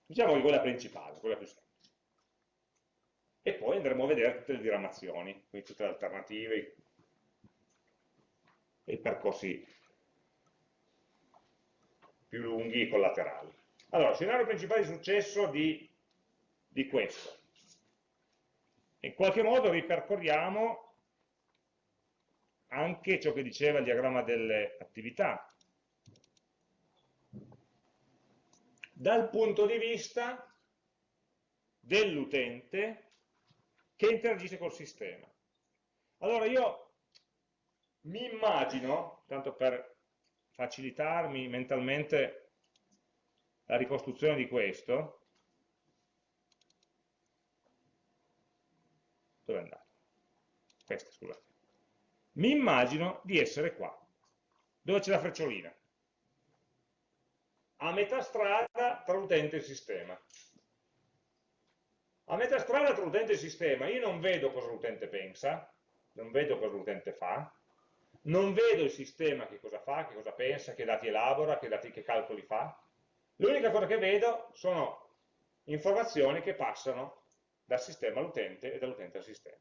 Speaker 1: Diciamo che quella principale, quella più semplice. E poi andremo a vedere tutte le diramazioni, quindi tutte le alternative e i percorsi più lunghi e collaterali. Allora, scenario principale di successo di, di questo. In qualche modo ripercorriamo anche ciò che diceva il diagramma delle attività, dal punto di vista dell'utente che interagisce col sistema. Allora io mi immagino, tanto per facilitarmi mentalmente la ricostruzione di questo, dove è andato? Questa, scusate. Mi immagino di essere qua, dove c'è la frecciolina a metà strada tra l'utente e sistema. A metà strada tra l'utente e sistema io non vedo cosa l'utente pensa, non vedo cosa l'utente fa, non vedo il sistema che cosa fa, che cosa pensa, che dati elabora, che, dati, che calcoli fa. L'unica cosa che vedo sono informazioni che passano dal sistema all'utente e dall'utente al sistema.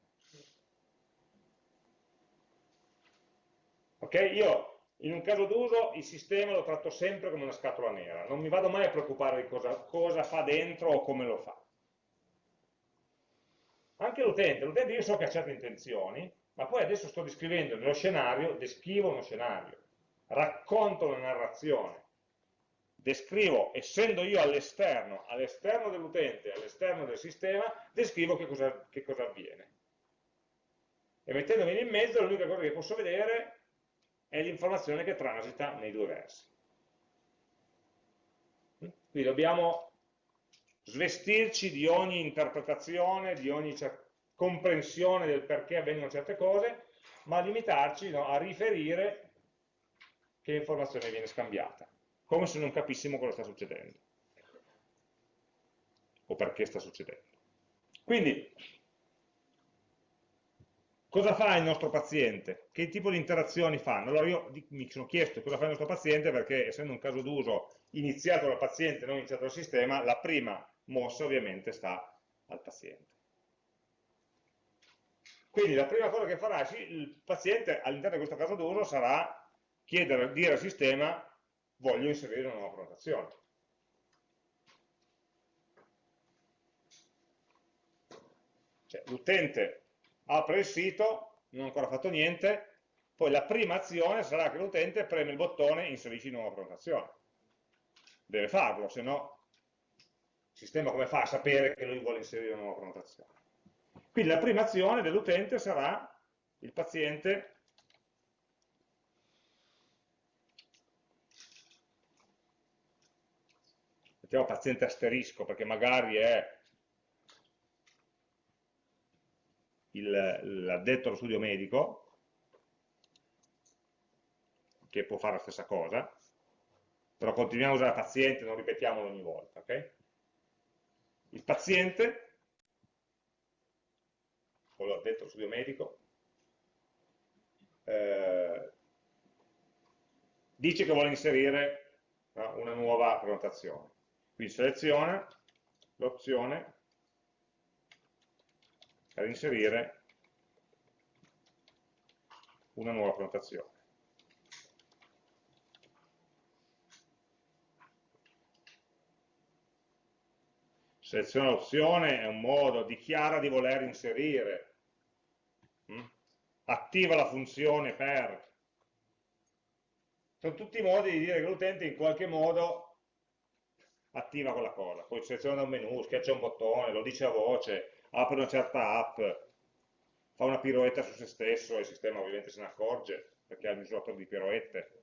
Speaker 1: Ok? Io in un caso d'uso il sistema lo tratto sempre come una scatola nera, non mi vado mai a preoccupare di cosa, cosa fa dentro o come lo fa. Anche l'utente, l'utente io so che ha certe intenzioni, ma poi adesso sto descrivendo nello scenario, descrivo uno scenario, racconto una narrazione, descrivo, essendo io all'esterno, all'esterno dell'utente, all'esterno del sistema, descrivo che cosa, che cosa avviene. E mettendomi in mezzo l'unica cosa che posso vedere è l'informazione che transita nei due versi. Quindi dobbiamo svestirci di ogni interpretazione, di ogni comprensione del perché avvengono certe cose, ma limitarci no, a riferire che informazione viene scambiata, come se non capissimo cosa sta succedendo o perché sta succedendo. Quindi Cosa fa il nostro paziente? Che tipo di interazioni fanno? Allora io mi sono chiesto cosa fa il nostro paziente perché essendo un caso d'uso iniziato dal paziente, non iniziato dal sistema, la prima mossa ovviamente sta al paziente. Quindi la prima cosa che farà il paziente all'interno di questo caso d'uso sarà chiedere, dire al sistema voglio inserire una nuova prenotazione. Cioè, l'utente apre il sito, non ha ancora fatto niente, poi la prima azione sarà che l'utente preme il bottone inserisci nuova prenotazione. Deve farlo, se no il sistema come fa a sapere che lui vuole inserire una nuova prenotazione? Quindi la prima azione dell'utente sarà il paziente mettiamo paziente asterisco perché magari è l'addetto allo studio medico che può fare la stessa cosa però continuiamo a usare paziente, non ripetiamolo ogni volta ok? il paziente o l'addetto allo studio medico eh, dice che vuole inserire no, una nuova prenotazione quindi seleziona l'opzione per inserire una nuova prenotazione. Seleziona l'opzione è un modo, dichiara di voler inserire, mm? attiva la funzione per. Sono tutti modi di dire che l'utente in qualche modo attiva quella cosa, poi seleziona un menu, schiaccia un bottone, lo dice a voce, apre una certa app, fa una piroetta su se stesso il sistema ovviamente se ne accorge perché ha il misuratore di piroette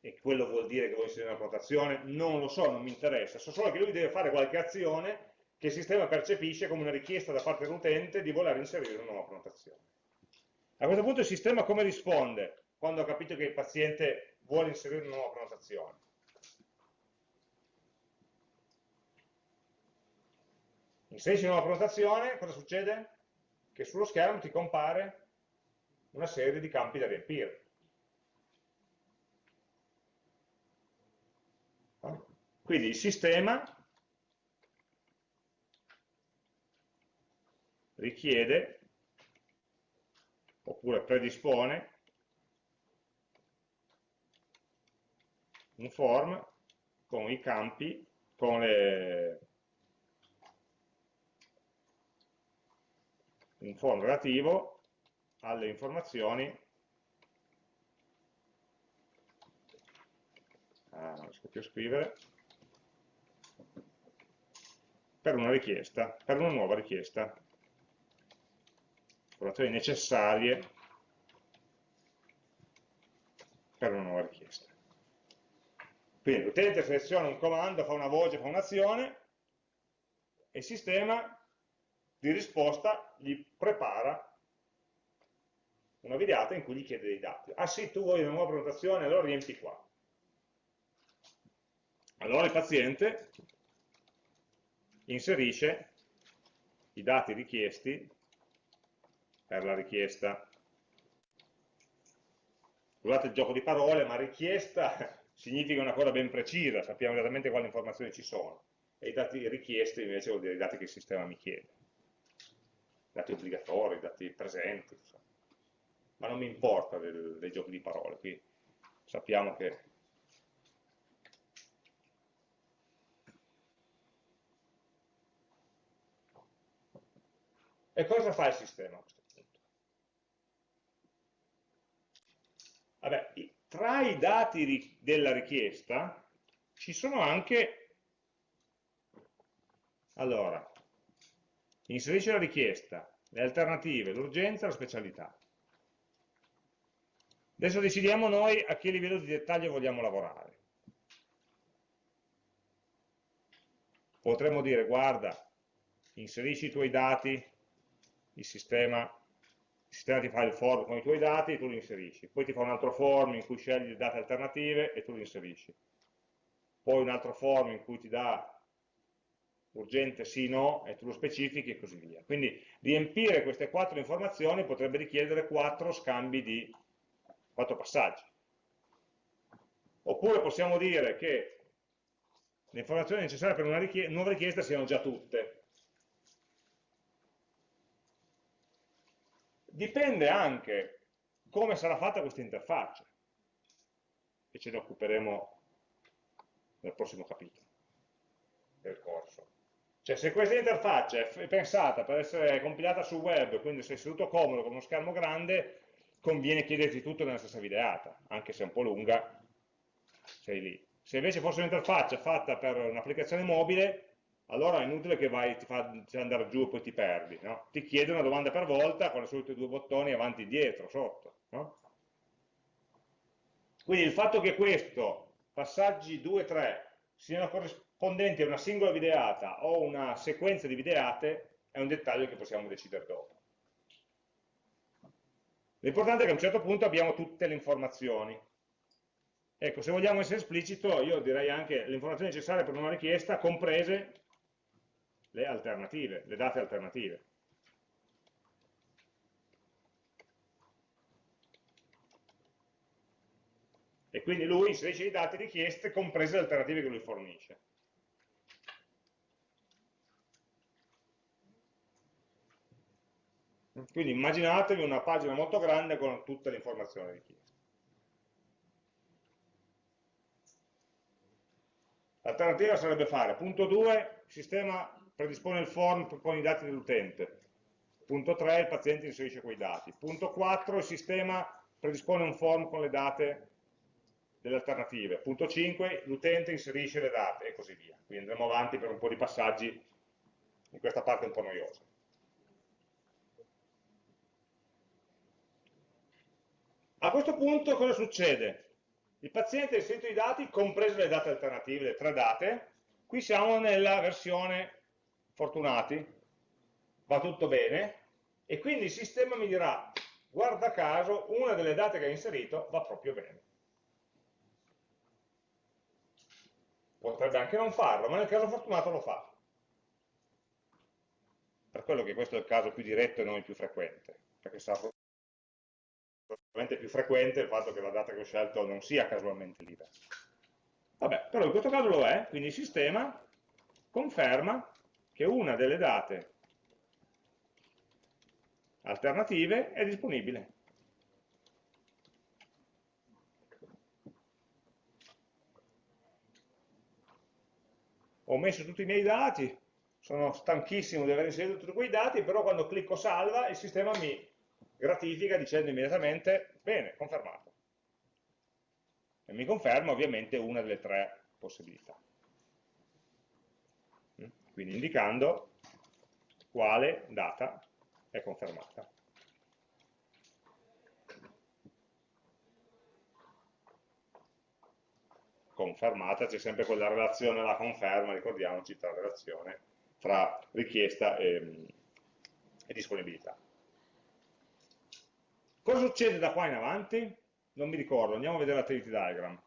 Speaker 1: e quello vuol dire che vuole inserire una prenotazione, non lo so, non mi interessa, so solo che lui deve fare qualche azione che il sistema percepisce come una richiesta da parte dell'utente di voler inserire una nuova prenotazione. A questo punto il sistema come risponde quando ha capito che il paziente vuole inserire una nuova prenotazione? Inserisci una nuova prenotazione, cosa succede? Che sullo schermo ti compare una serie di campi da riempire. Quindi il sistema richiede oppure predispone un form con i campi, con le, un form relativo alle informazioni. Ah, non riesco più a scrivere. Per una richiesta, per una nuova richiesta. Informazioni necessarie per una nuova richiesta. Quindi l'utente seleziona un comando, fa una voce, fa un'azione e il sistema di risposta gli prepara una videata in cui gli chiede dei dati. Ah sì, tu vuoi una nuova prenotazione, allora riempi qua. Allora il paziente inserisce i dati richiesti per la richiesta. Scusate il gioco di parole, ma richiesta significa una cosa ben precisa, sappiamo esattamente quali informazioni ci sono. E i dati richiesti invece vuol dire i dati che il sistema mi chiede dati obbligatori, dati presenti, insomma. ma non mi importa del, dei giochi di parole, qui sappiamo che E cosa fa il sistema a questo punto? Vabbè, tra i dati della richiesta ci sono anche, allora, Inserisce la richiesta, le alternative, l'urgenza e la specialità. Adesso decidiamo noi a che livello di dettaglio vogliamo lavorare. Potremmo dire, guarda, inserisci i tuoi dati, il sistema, il sistema ti fa il form con i tuoi dati e tu li inserisci. Poi ti fa un altro form in cui scegli le date alternative e tu li inserisci. Poi un altro form in cui ti dà urgente sì, no, e tu lo specifichi e così via. Quindi riempire queste quattro informazioni potrebbe richiedere quattro scambi di quattro passaggi. Oppure possiamo dire che le informazioni necessarie per una richiesta, nuova richiesta siano già tutte. Dipende anche come sarà fatta questa interfaccia, e ce ne occuperemo nel prossimo capitolo del corso. Cioè se questa interfaccia è pensata per essere compilata sul web, quindi sei seduto comodo con uno schermo grande, conviene chiederti tutto nella stessa videata, anche se è un po' lunga, sei lì. Se invece fosse un'interfaccia fatta per un'applicazione mobile, allora è inutile che vai, ti fa andare giù e poi ti perdi. No? Ti chiede una domanda per volta con le solite due bottoni avanti e dietro, sotto. No? Quindi il fatto che questo, passaggi 2 e 3, siano corrispondenti a una singola videata o una sequenza di videate, è un dettaglio che possiamo decidere dopo. L'importante è che a un certo punto abbiamo tutte le informazioni. Ecco, se vogliamo essere esplicito, io direi anche le informazioni necessarie per una richiesta, comprese le alternative, le date alternative. E quindi lui inserisce i dati richieste comprese le alternative che lui fornisce. Quindi immaginatevi una pagina molto grande con tutte le informazioni richieste. L'alternativa sarebbe fare, punto 2, il sistema predispone il form con i dati dell'utente. Punto 3, il paziente inserisce quei dati. Punto 4, il sistema predispone un form con le date delle alternative. Punto 5, l'utente inserisce le date e così via. Quindi andremo avanti per un po' di passaggi in questa parte un po' noiosa. A questo punto cosa succede? Il paziente ha inserito i dati, comprese le date alternative, le tre date, qui siamo nella versione fortunati, va tutto bene, e quindi il sistema mi dirà, guarda caso, una delle date che hai inserito va proprio bene. Potrebbe anche non farlo, ma nel caso fortunato lo fa. Per quello che questo è il caso più diretto e non il più frequente, perché sarà probabilmente più frequente il fatto che la data che ho scelto non sia casualmente libera. Vabbè, però in questo caso lo è, quindi il sistema conferma che una delle date alternative è disponibile. Ho messo tutti i miei dati, sono stanchissimo di aver inserito tutti quei dati, però quando clicco salva il sistema mi gratifica dicendo immediatamente bene, confermato. E mi conferma ovviamente una delle tre possibilità quindi indicando quale data è confermata. Confermata, c'è sempre quella relazione alla conferma, ricordiamoci, tra relazione tra richiesta e, e disponibilità. Cosa succede da qua in avanti? Non mi ricordo, andiamo a vedere l'attivity diagram.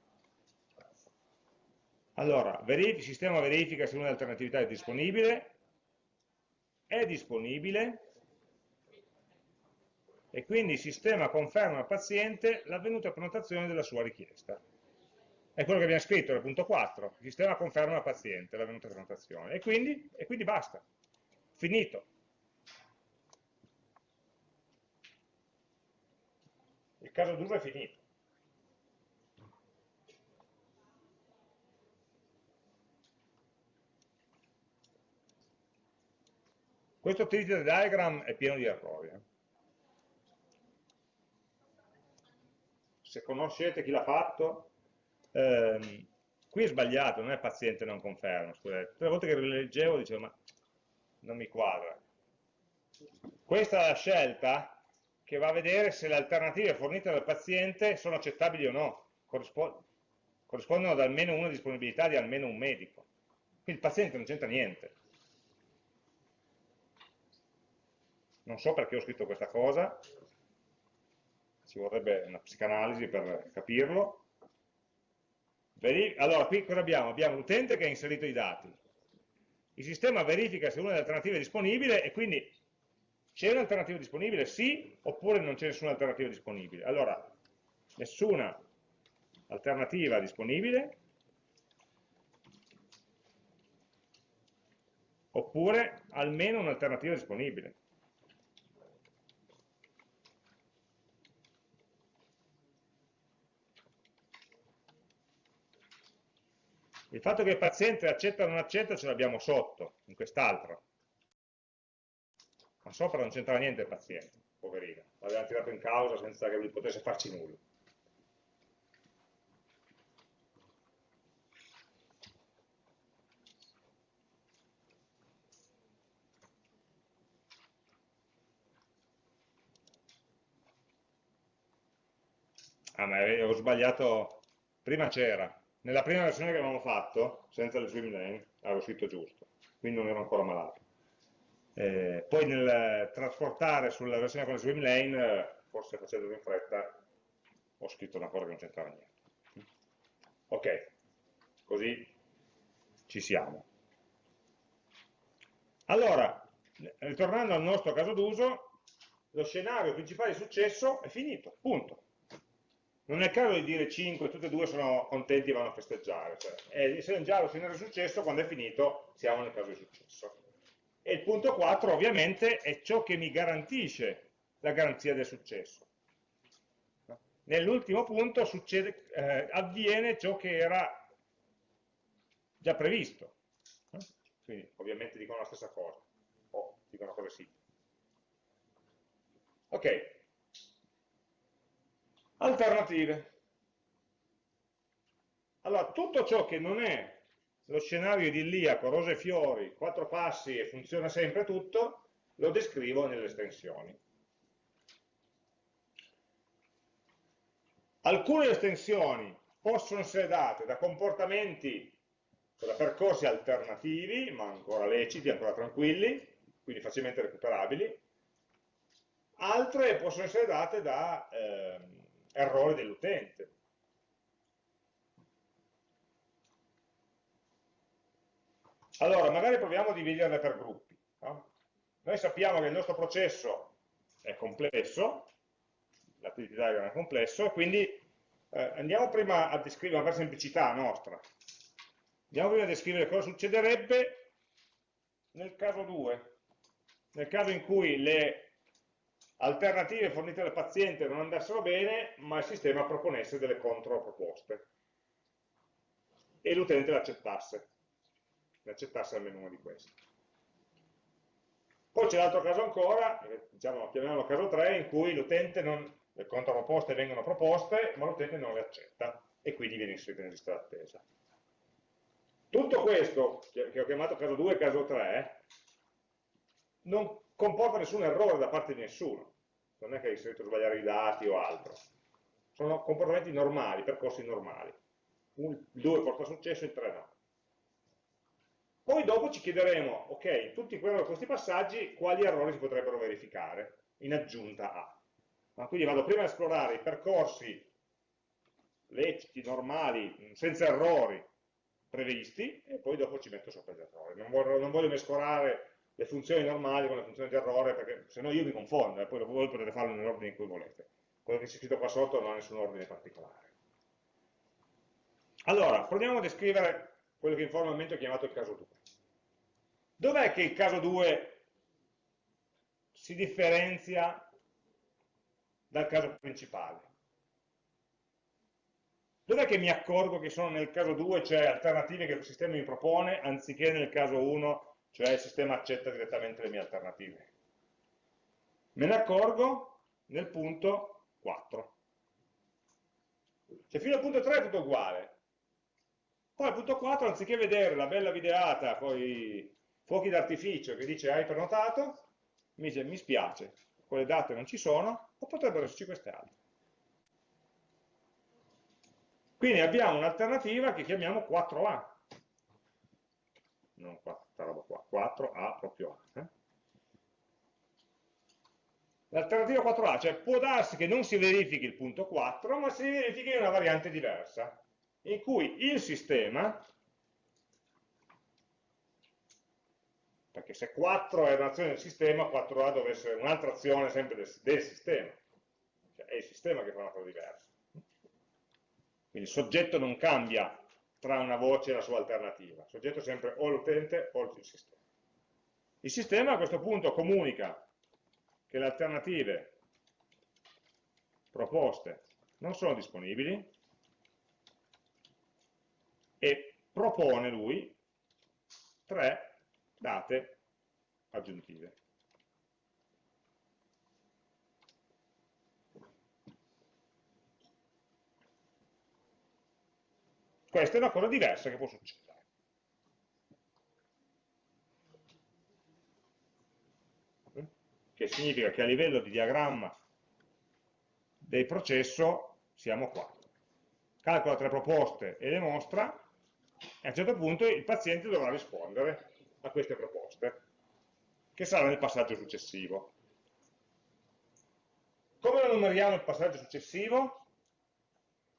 Speaker 1: Allora, il sistema verifica se una alternatività è disponibile, è disponibile, e quindi il sistema conferma al paziente l'avvenuta prenotazione della sua richiesta. È quello che abbiamo scritto nel punto 4, il sistema conferma al paziente l'avvenuta prenotazione, e quindi, e quindi basta, finito. Caso d'uso è finito. Questo activity diagram è pieno di errori. Eh. Se conoscete chi l'ha fatto, ehm, qui è sbagliato, non è paziente non conferma, scusate. Tutte le volte che rileggevo dicevo, ma non mi quadra. Questa è la scelta che va a vedere se le alternative fornite dal paziente sono accettabili o no, corrispondono ad almeno una disponibilità di almeno un medico. Quindi il paziente non c'entra niente. non so perché ho scritto questa cosa, ci vorrebbe una psicanalisi per capirlo. Allora, qui cosa abbiamo? Abbiamo l'utente che ha inserito i dati, il sistema verifica se una delle alternative è disponibile e quindi c'è un'alternativa disponibile? Sì, oppure non c'è nessuna alternativa disponibile. Allora, nessuna alternativa disponibile, oppure almeno un'alternativa disponibile. Il fatto che il paziente accetta o non accetta ce l'abbiamo sotto, in quest'altro. Ma sopra non c'entra niente il paziente, poverino. L'avevamo tirato in causa senza che lui potesse farci nulla. Ah, ma avevo sbagliato, prima c'era, nella prima versione che avevamo fatto, senza le swim lane, avevo scritto giusto, quindi non ero ancora malato. Eh, poi nel trasportare sulla versione con le swim lane, forse facendo in fretta, ho scritto una cosa che non c'entrava niente. Ok, così ci siamo. Allora, ritornando al nostro caso d'uso, lo scenario principale di successo è finito, punto non è il caso di dire 5, tutte e due sono contenti e vanno a festeggiare, cioè, è, se già lo scenario di successo, quando è finito siamo nel caso di successo. E il punto 4 ovviamente è ciò che mi garantisce la garanzia del successo. Nell'ultimo punto succede, eh, avviene ciò che era già previsto. Quindi ovviamente dicono la stessa cosa, o dicono cose simili. Ok, Alternative. Allora, tutto ciò che non è lo scenario idilliaco, rose e fiori, quattro passi e funziona sempre tutto, lo descrivo nelle estensioni. Alcune estensioni possono essere date da comportamenti, da percorsi alternativi, ma ancora leciti, ancora tranquilli, quindi facilmente recuperabili, altre possono essere date da... Eh, errori dell'utente. Allora, magari proviamo a dividerle per gruppi. No? Noi sappiamo che il nostro processo è complesso, l'attività diagram è complesso, e quindi eh, andiamo prima a descrivere, per semplicità nostra, andiamo prima a descrivere cosa succederebbe nel caso 2, nel caso in cui le alternative fornite dal paziente non andassero bene, ma il sistema proponesse delle controproposte e l'utente l'accettasse, l'accettasse almeno una di queste. Poi c'è l'altro caso ancora, diciamo, chiamiamolo caso 3, in cui l'utente non, le controproposte vengono proposte, ma l'utente non le accetta e quindi viene inserito in lista d'attesa. Tutto questo, che ho chiamato caso 2 e caso 3, non comporta nessun errore da parte di nessuno non è che hai inserito sbagliare i dati o altro. Sono comportamenti normali, percorsi normali. Il 2 porta successo, il 3 no. Poi dopo ci chiederemo, ok, tutti questi passaggi, quali errori si potrebbero verificare in aggiunta a. Ma quindi vado prima a esplorare i percorsi leciti, normali, senza errori previsti, e poi dopo ci metto sopra gli errori. Non voglio, non voglio mescolare le funzioni normali con le funzioni di errore, perché se no io mi confondo, e poi voi potete farlo nell'ordine in cui volete. Quello che c'è scritto qua sotto non ha nessun ordine particolare. Allora, proviamo a descrivere quello che informalmente ho chiamato il caso 2. Dov'è che il caso 2 si differenzia dal caso principale? Dov'è che mi accorgo che sono nel caso 2, cioè alternative che il sistema mi propone, anziché nel caso 1 cioè il sistema accetta direttamente le mie alternative. Me ne accorgo nel punto 4. Cioè fino al punto 3 è tutto uguale. Poi al punto 4, anziché vedere la bella videata con i fuochi d'artificio che dice hai prenotato, mi dice mi spiace, quelle date non ci sono, o potrebbero esserci queste altre. Quindi abbiamo un'alternativa che chiamiamo 4A. Non 4 questa roba qua, 4A proprio A. Eh? L'alternativa 4A, cioè può darsi che non si verifichi il punto 4, ma si verifichi una variante diversa, in cui il sistema, perché se 4 è un'azione del sistema, 4A deve essere un'altra azione sempre del, del sistema, cioè è il sistema che fa una cosa diversa. Quindi il soggetto non cambia tra una voce e la sua alternativa. Il soggetto è sempre o l'utente o il sistema. Il sistema a questo punto comunica che le alternative proposte non sono disponibili e propone lui tre date aggiuntive. Questa è una cosa diversa che può succedere. Che significa che a livello di diagramma del processo siamo qua. Calcola tre proposte e le mostra, e a un certo punto il paziente dovrà rispondere a queste proposte, che sarà nel passaggio successivo. Come lo numeriamo il passaggio successivo?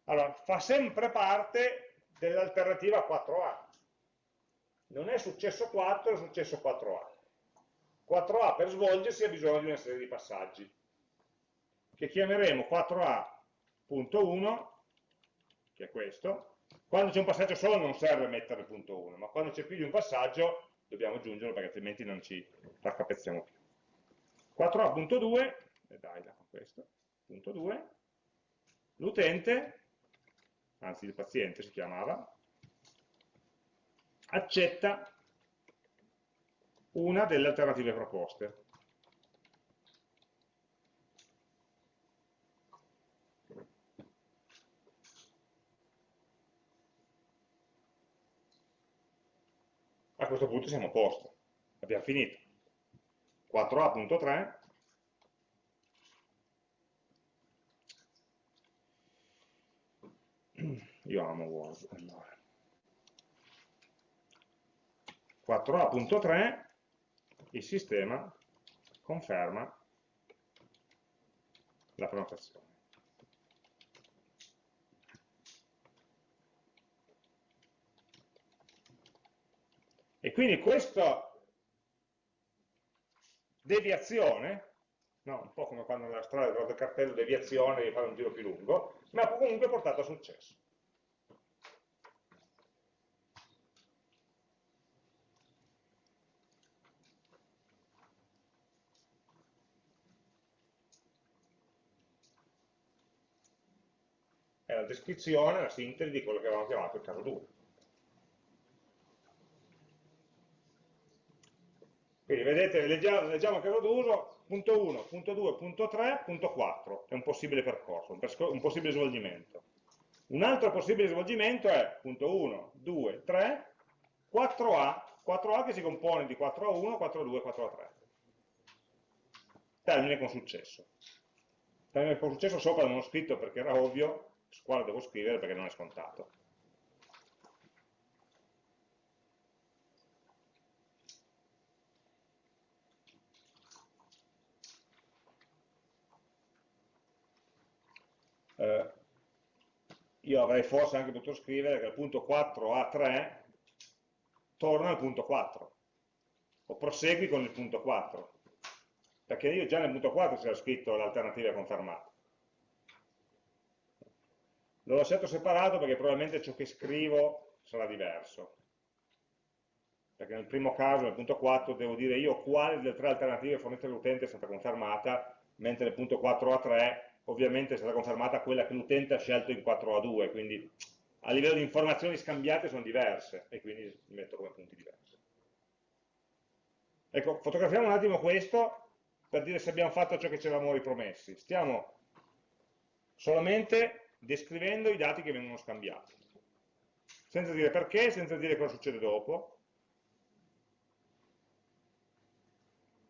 Speaker 1: Allora, fa sempre parte dell'alternativa 4A. Non è successo 4, è successo 4A. 4A per svolgersi ha bisogno di una serie di passaggi, che chiameremo 4A.1, che è questo. Quando c'è un passaggio solo non serve mettere il punto 1, ma quando c'è più di un passaggio dobbiamo aggiungerlo perché altrimenti non ci raccapezziamo più. 4A.2, e dai, da questo, punto 2, l'utente anzi il paziente si chiamava, accetta una delle alternative proposte. Questo punto siamo a posto, abbiamo finito. 4A.3 io amo Word allora. 4A.3 il sistema conferma la prenotazione e quindi questa deviazione no? un po' come quando nella strada trovato il cartello deviazione devi fare un giro più lungo ma comunque portato a successo è la descrizione, la sintesi di quello che avevamo chiamato il caso 2. Quindi vedete, leggiamo, leggiamo il caso d'uso, punto 1, punto 2, punto 3, punto 4, è un possibile percorso, un, possibile svolgimento. Un altro possibile svolgimento è punto 1, 2, 3, 4A, 4A che si compone di 4A1, 4A2, 4A3. Termine con successo. Termine con successo sopra non ho scritto perché era ovvio, su quale devo scrivere perché non è scontato. Eh, io avrei forse anche potuto scrivere che il punto 4A3 torna al punto 4 o prosegui con il punto 4 perché io già nel punto 4 c'era scritto l'alternativa confermata. L'ho lasciato separato perché probabilmente ciò che scrivo sarà diverso. Perché nel primo caso, nel punto 4, devo dire io quale delle tre alternative fornite all'utente è stata confermata, mentre nel punto 4A3 ovviamente è stata confermata quella che l'utente ha scelto in 4A2, quindi a livello di informazioni scambiate sono diverse e quindi li metto come punti diversi. Ecco, fotografiamo un attimo questo per dire se abbiamo fatto ciò che ci eravamo ripromessi. Stiamo solamente descrivendo i dati che vengono scambiati, senza dire perché, senza dire cosa succede dopo,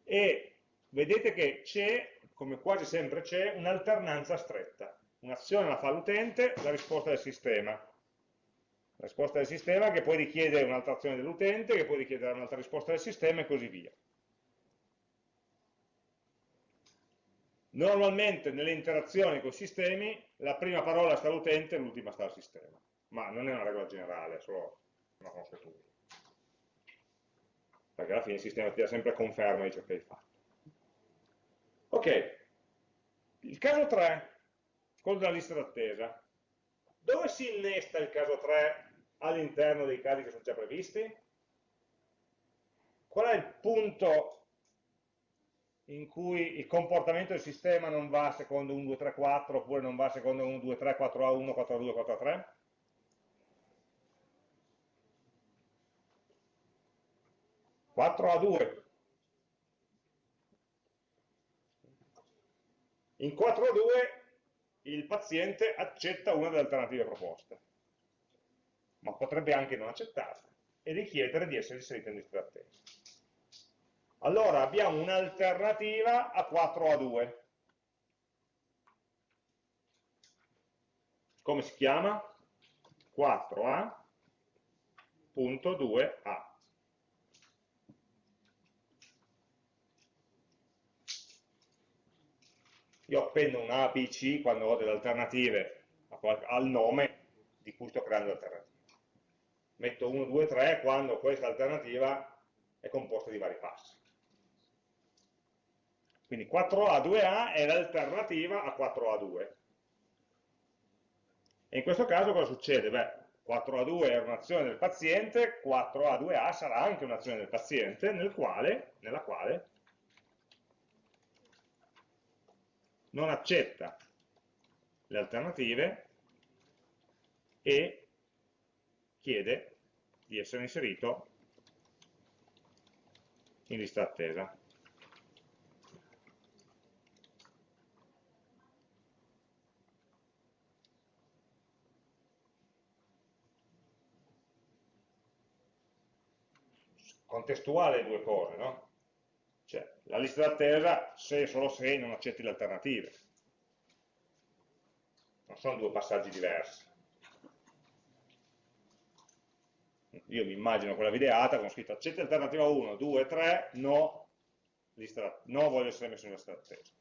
Speaker 1: e vedete che c'è, come quasi sempre c'è, un'alternanza stretta. Un'azione la fa l'utente, la risposta del sistema. La risposta del sistema che poi richiede un'altra azione dell'utente, che poi richiede un'altra risposta del sistema e così via. Normalmente nelle interazioni con i sistemi la prima parola sta all'utente e l'ultima sta al sistema, ma non è una regola generale, è solo una consuetudine. Perché alla fine il sistema ti dà sempre conferma di ciò che hai fatto. Ok, il caso 3, quello della lista d'attesa. Dove si innesta il caso 3 all'interno dei casi che sono già previsti? Qual è il punto in cui il comportamento del sistema non va secondo 1, 2, 3, 4 oppure non va secondo 1, 2, 3, 4, A1, 4, A2, 4, A3? a 2 In 4 a 2 il paziente accetta una delle alternative proposte, ma potrebbe anche non accettarla e richiedere di essere inserito in lista d'attesa. Allora abbiamo un'alternativa a 4 a 2. Come si chiama? 4A.2a. Io appendo un A, B, C quando ho delle alternative al nome di cui sto creando l'alternativa. Metto 1, 2, 3 quando questa alternativa è composta di vari passi. Quindi 4A, 2A è l'alternativa a 4A2. E in questo caso cosa succede? Beh, 4A2 è un'azione del paziente, 4A2A sarà anche un'azione del paziente nel quale, nella quale non accetta le alternative e chiede di essere inserito in lista attesa. Contestuale le due cose, no? Cioè, la lista d'attesa se e solo se non accetti le alternative. Non sono due passaggi diversi. Io mi immagino quella videata con scritto accetti alternativa 1, 2, 3, no, lista, no voglio essere messo in lista d'attesa.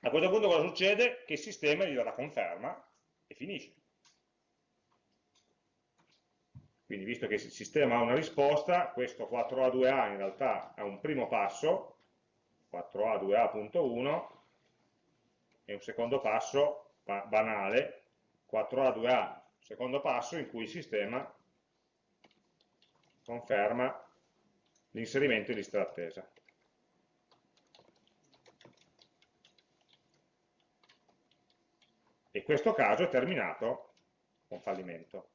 Speaker 1: A questo punto cosa succede? Che il sistema gli darà conferma e finisce. Quindi visto che il sistema ha una risposta, questo 4A2A in realtà è un primo passo, 4A2A.1, e un secondo passo banale, 4A2A, secondo passo in cui il sistema conferma l'inserimento in lista d'attesa. E questo caso è terminato con fallimento.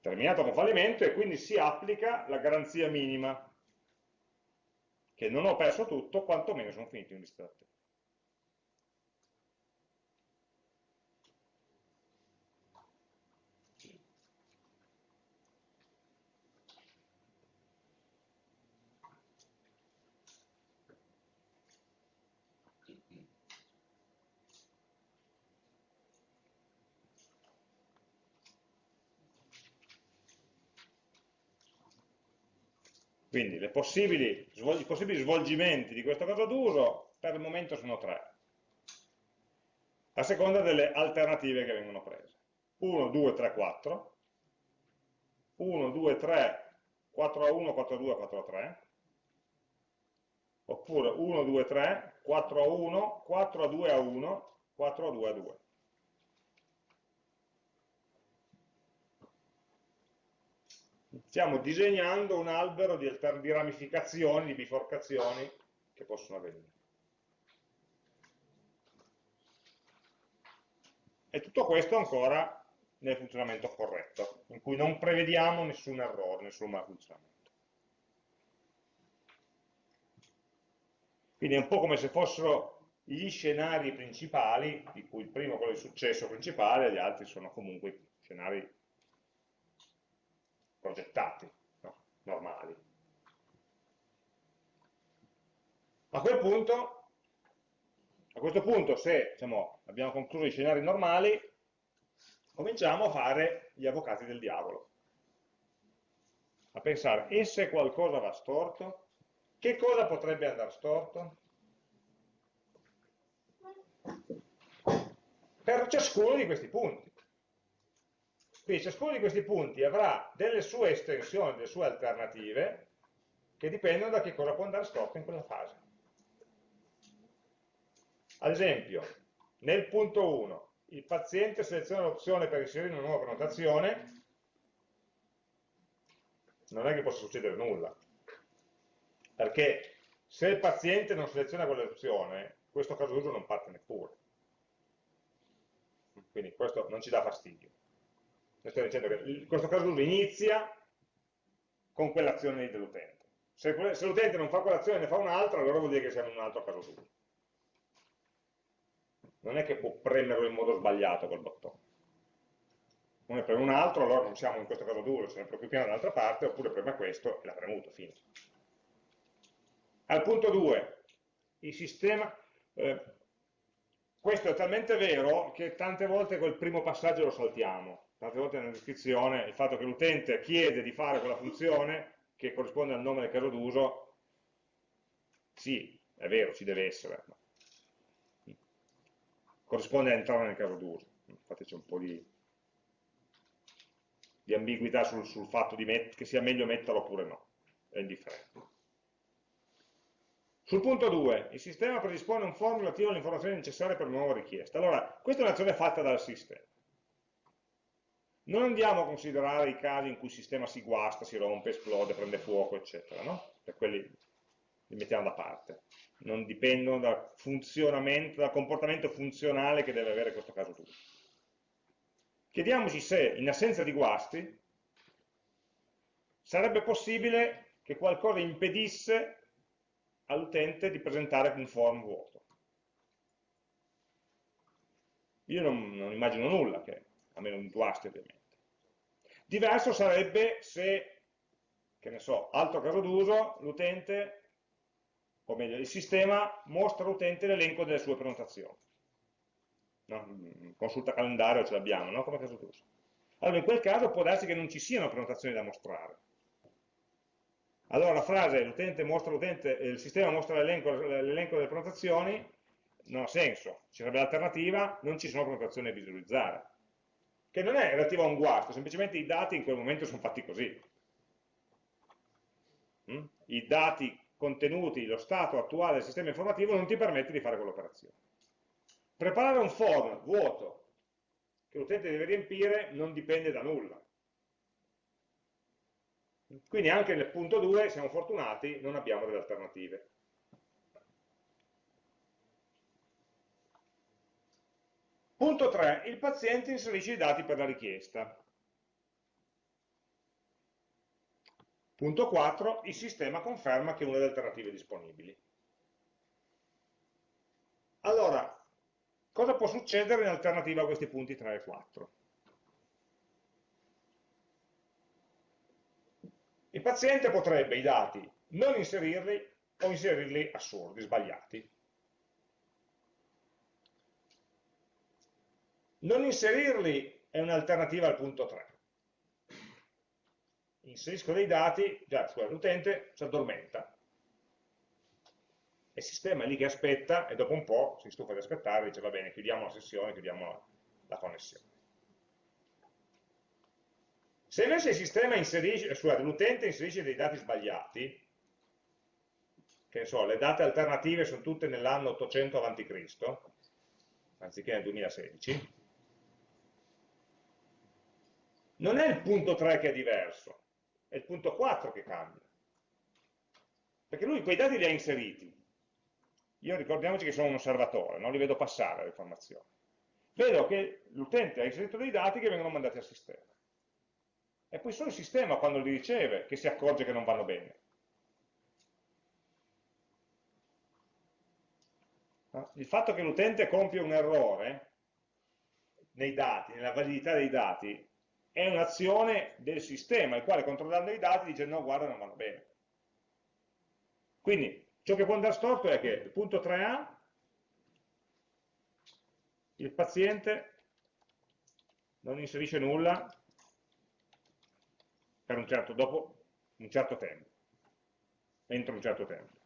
Speaker 1: Terminato con fallimento e quindi si applica la garanzia minima, che non ho perso tutto, quantomeno sono finito in lista. Quindi possibili, i possibili svolgimenti di questo caso d'uso per il momento sono tre, a seconda delle alternative che vengono prese. 1, 2, 3, 4, 1, 2, 3, 4 a 1, 4 a 2, 4 a 3, oppure 1, 2, 3, 4 a 1, 4 a 2 a 1, 4 a 2 a 2. Stiamo disegnando un albero di, di ramificazioni, di biforcazioni che possono avvenire. E tutto questo ancora nel funzionamento corretto, in cui non prevediamo nessun errore, nessun malfunzionamento. Quindi è un po' come se fossero gli scenari principali, di cui il primo è quello di successo principale, gli altri sono comunque scenari progettati, no? normali. A quel punto, a questo punto, se diciamo, abbiamo concluso i scenari normali, cominciamo a fare gli avvocati del diavolo. A pensare, e se qualcosa va storto? Che cosa potrebbe andare storto? Per ciascuno di questi punti. Quindi ciascuno di questi punti avrà delle sue estensioni, delle sue alternative, che dipendono da che cosa può andare storto in quella fase. Ad esempio, nel punto 1, il paziente seleziona l'opzione per inserire una nuova prenotazione, non è che possa succedere nulla, perché se il paziente non seleziona quell'opzione, questo caso d'uso non parte neppure quindi questo non ci dà fastidio. Sto dicendo che questo caso d'uso inizia con quell'azione dell'utente. Se, l'utente non fa quell'azione e ne fa un'altra, allora vuol dire che siamo in un altro caso d'uso. Non è che può premerlo in modo sbagliato quel bottone. Uno preme un altro, allora non siamo in questo caso d'uso, se ne preoccupiamo dall'altra parte, oppure preme questo e l'ha premuto, fine. Al punto 2, il sistema, eh, questo è talmente vero che tante volte quel primo passaggio lo saltiamo, tante volte nella descrizione il fatto che l'utente chiede di fare quella funzione che corrisponde al nome del caso d'uso, sì, è vero, ci deve essere, ma corrisponde a entrare nel caso d'uso, infatti c'è un po' di, di ambiguità sul, sul fatto che sia meglio metterlo oppure no, è indifferente. Sul punto 2, il sistema predispone un form relativo alle informazioni necessarie per una nuova richiesta. Allora, questa è un'azione fatta dal sistema. Non andiamo a considerare i casi in cui il sistema si guasta, si rompe, esplode, prende fuoco, eccetera, no? Per quelli li mettiamo da parte. Non dipendono dal funzionamento, dal comportamento funzionale che deve avere questo caso d'uso. Chiediamoci se, in assenza di guasti, sarebbe possibile che qualcosa impedisse all'utente di presentare un form vuoto. Io non, non immagino nulla, che, a meno di guasti ovviamente. Diverso sarebbe se, che ne so, altro caso d'uso, l'utente, o meglio, il sistema mostra all'utente l'elenco delle sue prenotazioni. No? Consulta calendario ce l'abbiamo, no? come caso d'uso. Allora in quel caso può darsi che non ci siano prenotazioni da mostrare allora la frase l'utente mostra l'utente, il sistema mostra l'elenco delle prenotazioni, non ha senso, ci sarebbe l'alternativa, non ci sono prenotazioni da visualizzare, che non è relativa a un guasto, semplicemente i dati in quel momento sono fatti così. Mm? I dati contenuti, lo stato attuale del sistema informativo non ti permette di fare quell'operazione. Preparare un form vuoto che l'utente deve riempire non dipende da nulla. Quindi anche nel punto 2 siamo fortunati, non abbiamo delle alternative. Punto 3. Il paziente inserisce i dati per la richiesta. Punto 4. Il sistema conferma che è una delle alternative disponibili. Allora, cosa può succedere in alternativa a questi punti 3 e 4? Il paziente potrebbe i dati non inserirli o inserirli assurdi, sbagliati. Non inserirli è un'alternativa al punto 3. Inserisco dei dati, già l'utente si addormenta. Il sistema è lì che aspetta e dopo un po' si stufa di aspettare e dice va bene, chiudiamo la sessione, chiudiamo la, connessione. Se invece scusate, l'utente inserisce dei dati sbagliati, che ne so, le date alternative sono tutte nell'anno 800 a.C., anziché nel 2016, non è il punto 3 che è diverso, è il punto 4 che cambia. Perché lui quei dati li ha inseriti. Io ricordiamoci che sono un osservatore, non li vedo passare le informazioni. Vedo che l'utente ha inserito dei dati che vengono mandati al sistema. E poi solo il sistema, quando li riceve, che si accorge che non vanno bene. Il fatto che l'utente compie un errore nei dati, nella validità dei dati, è un'azione del sistema, il quale controllando i dati dice no, guarda, non vanno bene. Quindi, ciò che può andare storto è che, il punto 3a, il paziente non inserisce nulla per un certo, dopo un certo tempo, entro un certo tempo.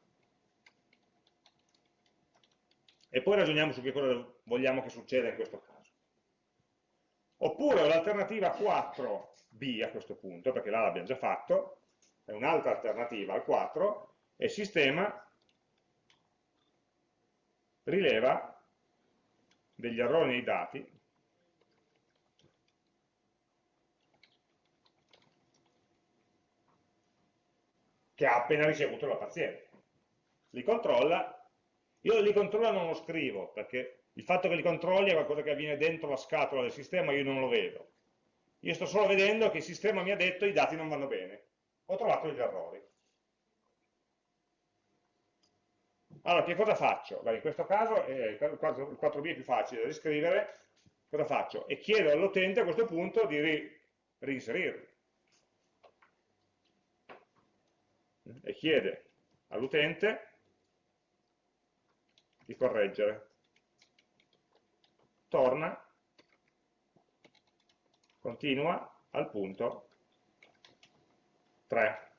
Speaker 1: E poi ragioniamo su che cosa vogliamo che succeda in questo caso. Oppure l'alternativa 4b a questo punto, perché là l'abbiamo già fatto, è un'altra alternativa al 4, e il sistema rileva degli errori nei dati che ha appena ricevuto la paziente. Li controlla, io li controlla non lo scrivo perché Il fatto che li controlli è qualcosa che avviene dentro la scatola del sistema, io non lo vedo. Io sto solo vedendo che il sistema mi ha detto i dati non vanno bene. Ho trovato degli errori. Allora, che cosa faccio? Beh, in questo caso eh, il 4b è più facile da riscrivere. Cosa faccio? E chiedo all'utente a questo punto di ri reinserirli. E chiede all'utente di correggere. Torna, continua al punto 3.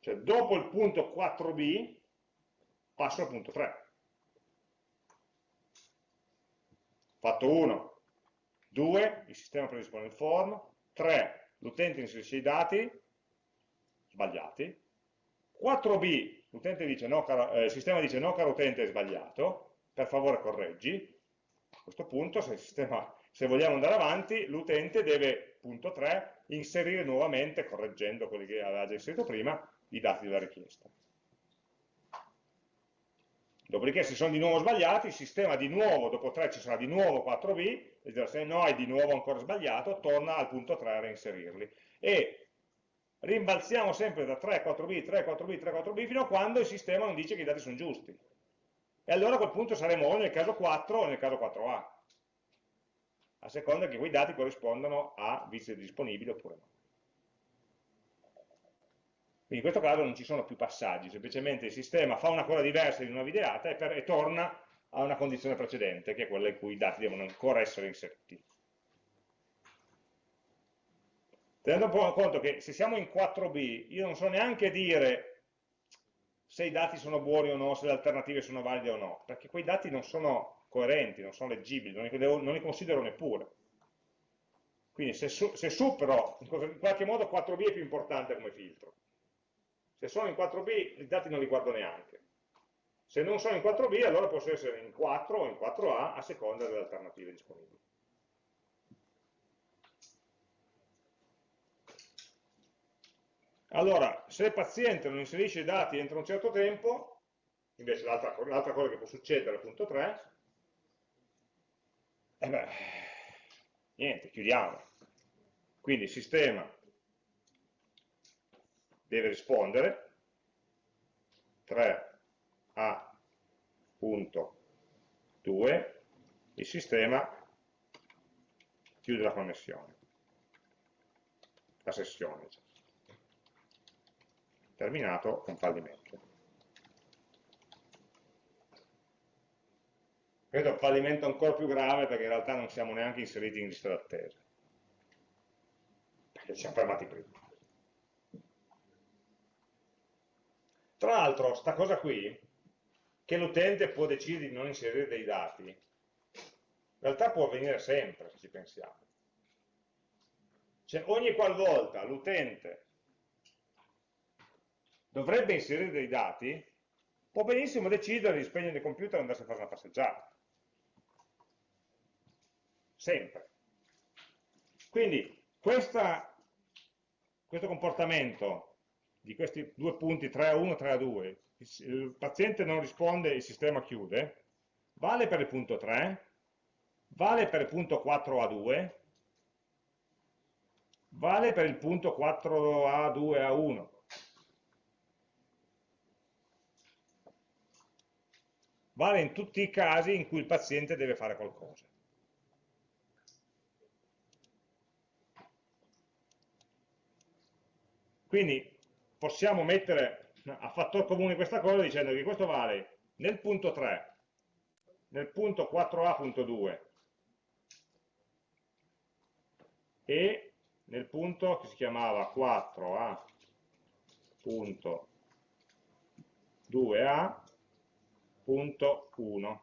Speaker 1: Cioè dopo il punto 4b passo al punto 3. Fatto 1, 2, il sistema predispone il form, 3, l'utente inserisce i dati sbagliati, 4b, l'utente dice no, caro, eh, il sistema dice no caro utente è sbagliato, per favore correggi, a questo punto se, sistema, se vogliamo andare avanti l'utente deve, punto 3, inserire nuovamente, correggendo quelli che aveva già inserito prima, i dati della richiesta. Dopodiché se sono di nuovo sbagliati, il sistema di nuovo, dopo 3 ci sarà di nuovo 4b, e se no è di nuovo ancora sbagliato, torna al punto 3 a reinserirli. E rimbalziamo sempre da 3, 4b, 3, 4b, 3, 4b, fino a quando il sistema non dice che i dati sono giusti. E allora a quel punto saremo o nel caso 4 o nel caso 4a, a seconda che quei dati corrispondano a vice disponibili oppure no. Quindi in questo caso non ci sono più passaggi, semplicemente il sistema fa una cosa diversa di una videata e, per, e torna a una condizione precedente, che è quella in cui i dati devono ancora essere inseriti. Tenendo conto che se siamo in 4b, io non so neanche dire se i dati sono buoni o no, se le alternative sono valide o no, perché quei dati non sono coerenti, non sono leggibili, non li, devo, non li considero neppure. Quindi se, su, se supero, in qualche modo 4b è più importante come filtro. Se sono in 4b i dati non li guardo neanche. Se non sono in 4b allora posso essere in 4 o in 4a a seconda delle alternative disponibili. Allora, se il paziente non inserisce i dati entro un certo tempo, invece l'altra cosa che può succedere, punto 3, e eh beh, niente, chiudiamo. Quindi il sistema deve rispondere 3A.2 il sistema chiude la connessione la sessione terminato con fallimento. È un fallimento ancora più grave perché in realtà non siamo neanche inseriti in lista d'attesa. Perché ci siamo fermati prima. Tra l'altro, sta cosa qui, che l'utente può decidere di non inserire dei dati, in realtà può avvenire sempre, se ci pensiamo. Cioè, ogni qualvolta l'utente dovrebbe inserire dei dati, può benissimo decidere di spegnere il computer e andarsi a fare una passeggiata. Sempre. Quindi, questa, questo comportamento di questi due punti 3 a 1, 3 a 2, il paziente non risponde, il sistema chiude, vale per il punto 3, vale per il punto 4 a 2, vale per il punto 4 a 2 a 1. Vale in tutti i casi in cui il paziente deve fare qualcosa. Quindi possiamo mettere a fattor comune questa cosa dicendo che questo vale nel punto 3, nel punto 4a.2 e nel punto che si chiamava 4a.2a.1.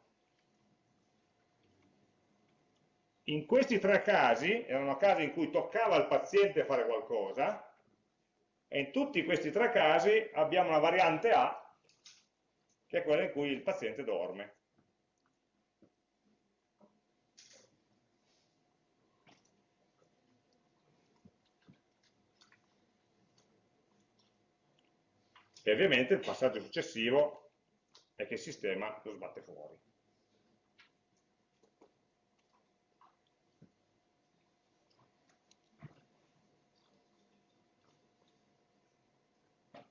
Speaker 1: In questi tre casi, erano casi in cui toccava al paziente fare qualcosa, e in tutti questi tre casi abbiamo una variante A, che è quella in cui il paziente dorme. E ovviamente il passaggio successivo è che il sistema lo sbatte fuori.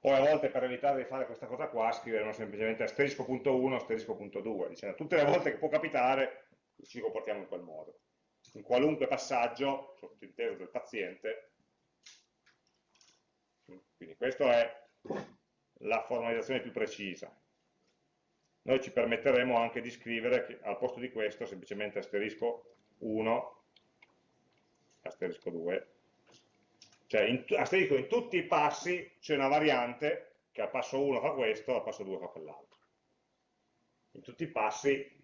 Speaker 1: Poi a volte per evitare di fare questa cosa qua scriveremo semplicemente asterisco.1, asterisco.2, dicendo tutte le volte che può capitare ci comportiamo in quel modo. In qualunque passaggio, sottinteso del paziente, quindi questa è la formalizzazione più precisa. Noi ci permetteremo anche di scrivere che al posto di questo semplicemente asterisco 1, asterisco 2, cioè, in, asterisco, in tutti i passi c'è una variante che al passo 1 fa questo, al passo 2 fa quell'altro. In tutti i passi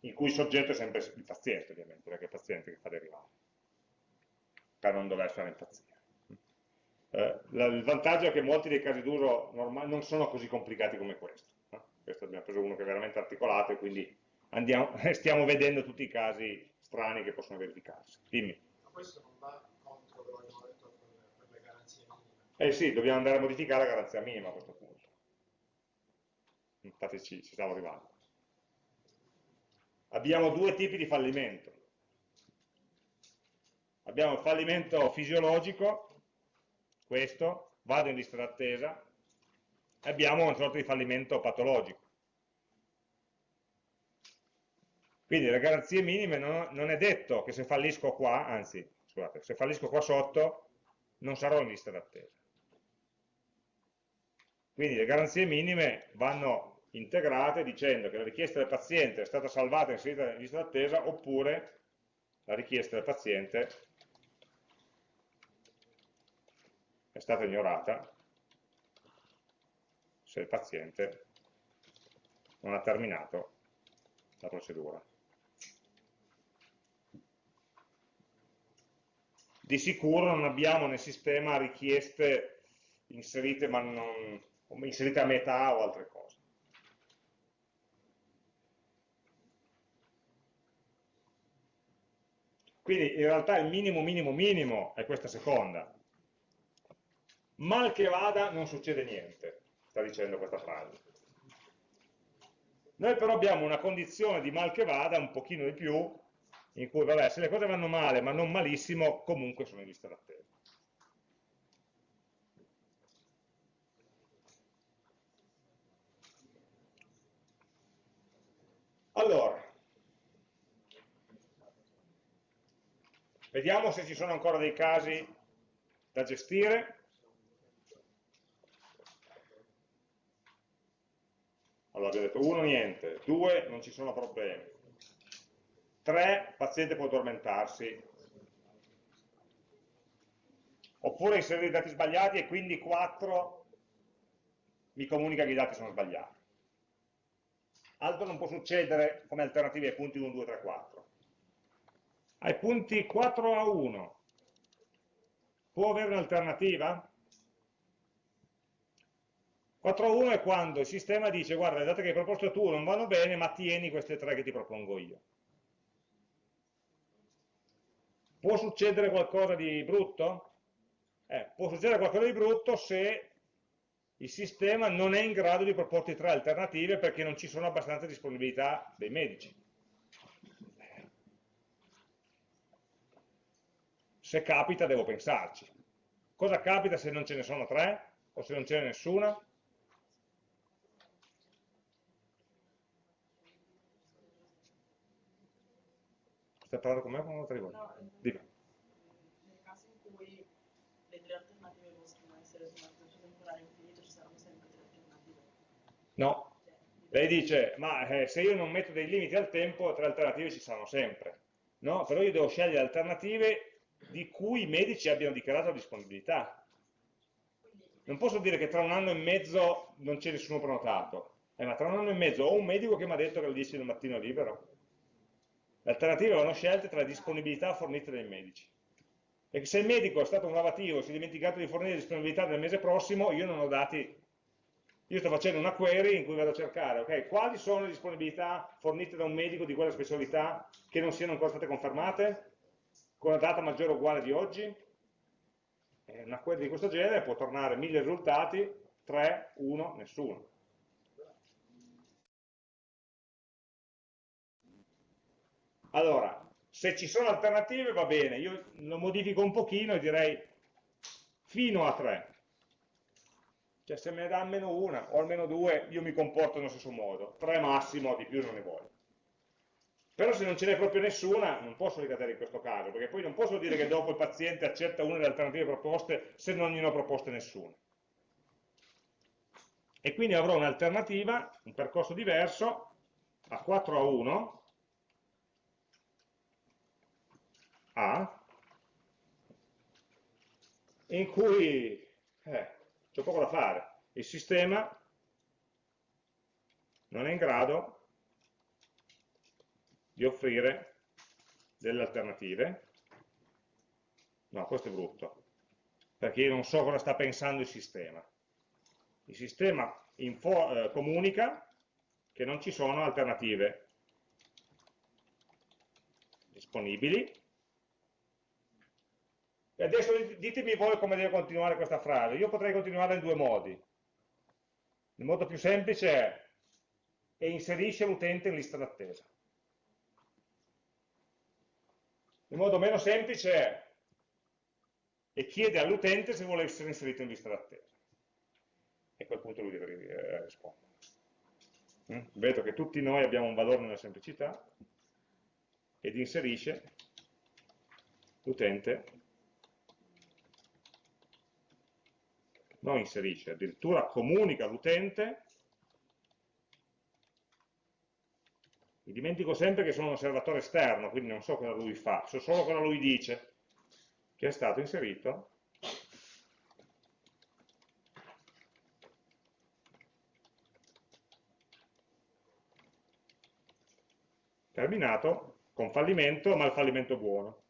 Speaker 1: in cui il soggetto è sempre il paziente, ovviamente, perché è il paziente che fa derivare, per non dover fare impazzire. Eh, il vantaggio è che molti dei casi d'uso non sono così complicati come questo. Questo abbiamo preso uno che è veramente articolato e quindi andiamo, stiamo vedendo tutti i casi strani che possono verificarsi. Dimmi.
Speaker 3: Ma questo non va
Speaker 1: eh sì, dobbiamo andare a modificare la garanzia minima a questo punto. Infatti ci, ci stiamo arrivando. Abbiamo due tipi di fallimento. Abbiamo il fallimento fisiologico, questo, vado in lista d'attesa, e abbiamo una sorta di fallimento patologico. Quindi le garanzie minime non, non, è detto che se fallisco qua, anzi, scusate, se fallisco qua sotto, non sarò in lista d'attesa. Quindi le garanzie minime vanno integrate dicendo che la richiesta del paziente è stata salvata e inserita in lista d'attesa oppure la richiesta del paziente è stata ignorata se il paziente non ha terminato la procedura. Di sicuro non abbiamo nel sistema richieste inserite ma non, inserite a metà o altre cose. Quindi in realtà il minimo minimo minimo è questa seconda. Mal che vada non succede niente, sta dicendo questa frase. Noi però abbiamo una condizione di mal che vada un pochino di più, in cui vabbè, se le cose vanno male ma non malissimo, comunque sono in lista d'attesa. Allora, vediamo se ci sono ancora dei casi da gestire. Allora, abbiamo detto 1 niente, 2 non ci sono problemi, 3 il paziente può addormentarsi, oppure inserire i dati sbagliati e quindi 4 mi comunica che i dati sono sbagliati altro non può succedere come alternative ai punti 1, 2, 3, 4. Ai punti 4 a 1 può avere un'alternativa? 4 a 1 è quando il sistema dice guarda le date che hai proposto tu non vanno bene ma tieni queste tre che ti propongo io. Può succedere qualcosa di brutto? Eh, può succedere qualcosa di brutto se il sistema non è in grado di proporti tre alternative perché non ci sono abbastanza disponibilità dei medici. Se capita devo pensarci. Cosa capita se non ce ne sono tre o se non ce n'è nessuna? Stai parlando con me o con un'altra rivolta? No, Dimmi.
Speaker 4: Nel caso in cui le tre alternative possono essere su
Speaker 1: No. Lei dice, ma eh, se io non metto dei limiti al tempo, tre alternative ci saranno sempre. No, però io devo scegliere alternative di cui i medici abbiano dichiarato la disponibilità. Non posso dire che tra un anno e mezzo non c'è nessuno prenotato, eh, ma tra un anno e mezzo ho un medico che mi ha detto che alle 10 del mattino è libero. Le alternative vanno scelte tra le disponibilità fornite dai medici. E se il medico è stato innovativo e si è dimenticato di fornire disponibilità del mese prossimo, io non ho dati io sto facendo una query in cui vado a cercare okay, quali sono le disponibilità fornite da un medico di quella specialità che non siano ancora state confermate, con la data maggiore o uguale di oggi. E una query di questo genere può tornare mille risultati 3, 1, nessuno. Allora, se ci sono alternative va bene, io lo modifico un pochino e direi fino a 3. Cioè se me ne dà almeno una o almeno due, io mi comporto nello stesso modo. 3 massimo, di più non ne voglio. Però se non ce n'è proprio nessuna, non posso ricadere in questo caso, perché poi non posso dire che dopo il paziente accetta una delle alternative proposte se non gliene ho proposte nessuna. E quindi avrò un'alternativa, un percorso diverso, a 4 a 1, A, in cui eh, c'è poco da fare. Il sistema non è in grado di offrire delle alternative. No, questo è brutto, perché io non so cosa sta pensando il sistema. Il sistema info, eh, comunica che non ci sono alternative disponibili. E adesso ditemi voi come deve continuare questa frase. Io potrei continuare in due modi. Il modo più semplice è e inserisce l'utente in lista d'attesa. Il modo meno semplice è e chiede all'utente se vuole essere inserito in lista d'attesa. E a quel punto lui deve eh, rispondere. Mm? Vedo che tutti noi abbiamo un valore nella semplicità ed inserisce l'utente, non inserisce, addirittura comunica all'utente Mi dimentico sempre che sono un osservatore esterno, quindi non so cosa lui fa, so solo cosa lui dice, che è stato inserito terminato con fallimento, ma il fallimento buono.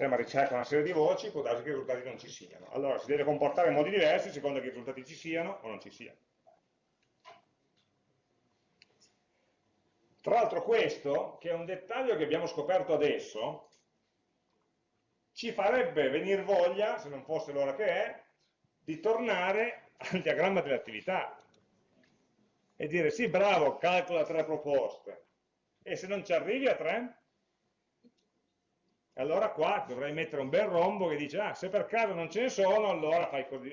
Speaker 1: Sistema ricerca una serie di voci, può darsi che i risultati non ci siano. Allora si deve comportare in modi diversi a seconda che i risultati ci siano o non ci siano. Tra l'altro questo, che è un dettaglio che abbiamo scoperto adesso, ci farebbe venire voglia, se non fosse l'ora che è, di tornare al diagramma delle attività e dire sì, bravo, calcola tre proposte, e se non ci arrivi a tre, allora qua dovrei mettere un bel rombo che dice, ah, se per caso non ce ne sono, allora fai così,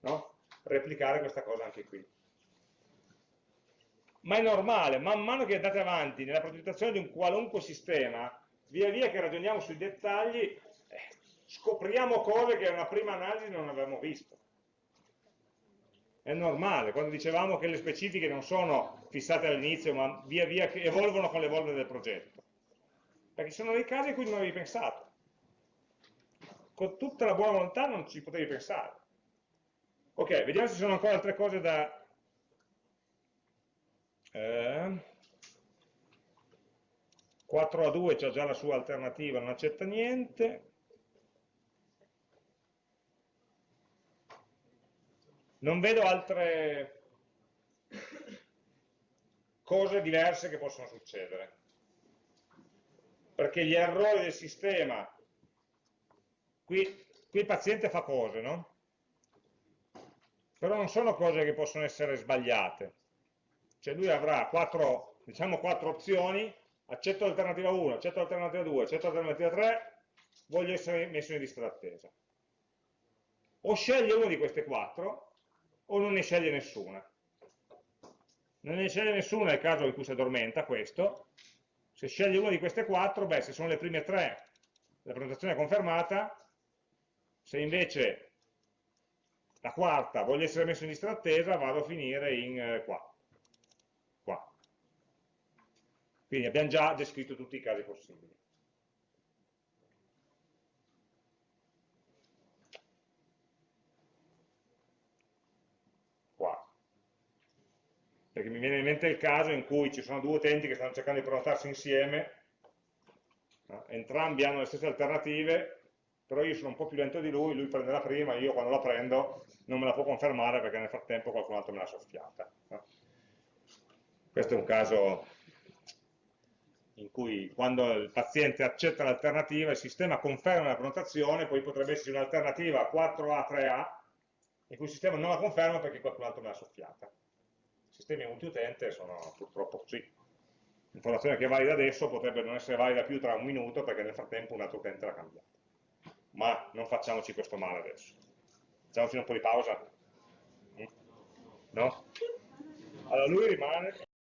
Speaker 1: no? replicare questa cosa anche qui. Ma è normale, man mano che andate avanti nella progettazione di un qualunque sistema, via via che ragioniamo sui dettagli, eh, scopriamo cose che a una prima analisi non avevamo visto. È normale, quando dicevamo che le specifiche non sono fissate all'inizio, ma via via che evolvono con l'evolvere del progetto perché ci sono dei casi in cui non avevi pensato. Con tutta la buona volontà non ci potevi pensare. Ok, vediamo se ci sono ancora altre cose da... Eh, 4 a 2 c'è già la sua alternativa, non accetta niente. Non vedo altre cose diverse che possono succedere perché gli errori del sistema, qui, qui il paziente fa cose, no? Però non sono cose che possono essere sbagliate. Cioè lui avrà quattro, diciamo quattro opzioni, accetto l'alternativa 1, accetto l'alternativa 2, accetto l'alternativa 3, voglio essere messo in lista d'attesa. O sceglie una di queste quattro, o non ne sceglie nessuna. Non ne sceglie nessuna nel caso in cui si addormenta questo, se scegli una di queste quattro, beh, se sono le prime tre, la prenotazione è confermata, se invece la quarta voglio essere messo in lista d'attesa, vado a finire in eh, qua. qua. Quindi abbiamo già descritto tutti i casi possibili. Perché mi viene in mente il caso in cui ci sono due utenti che stanno cercando di prenotarsi insieme, entrambi hanno le stesse alternative, però io sono un po' più lento di lui, lui prende la prima, io quando la prendo non me la può confermare perché nel frattempo qualcun altro me l'ha soffiata. Questo è un caso in cui quando il paziente accetta l'alternativa, il sistema conferma la prenotazione, poi potrebbe esserci un'alternativa 4A, 3A, in cui il sistema non la conferma perché qualcun altro me l'ha soffiata. Sistemi multiutente sono purtroppo così. L'informazione che è valida adesso potrebbe non essere valida più tra un minuto perché nel frattempo un altro utente l'ha cambiata. Ma non facciamoci questo male adesso. Facciamoci un po' di pausa? Mm? No? Allora lui rimane...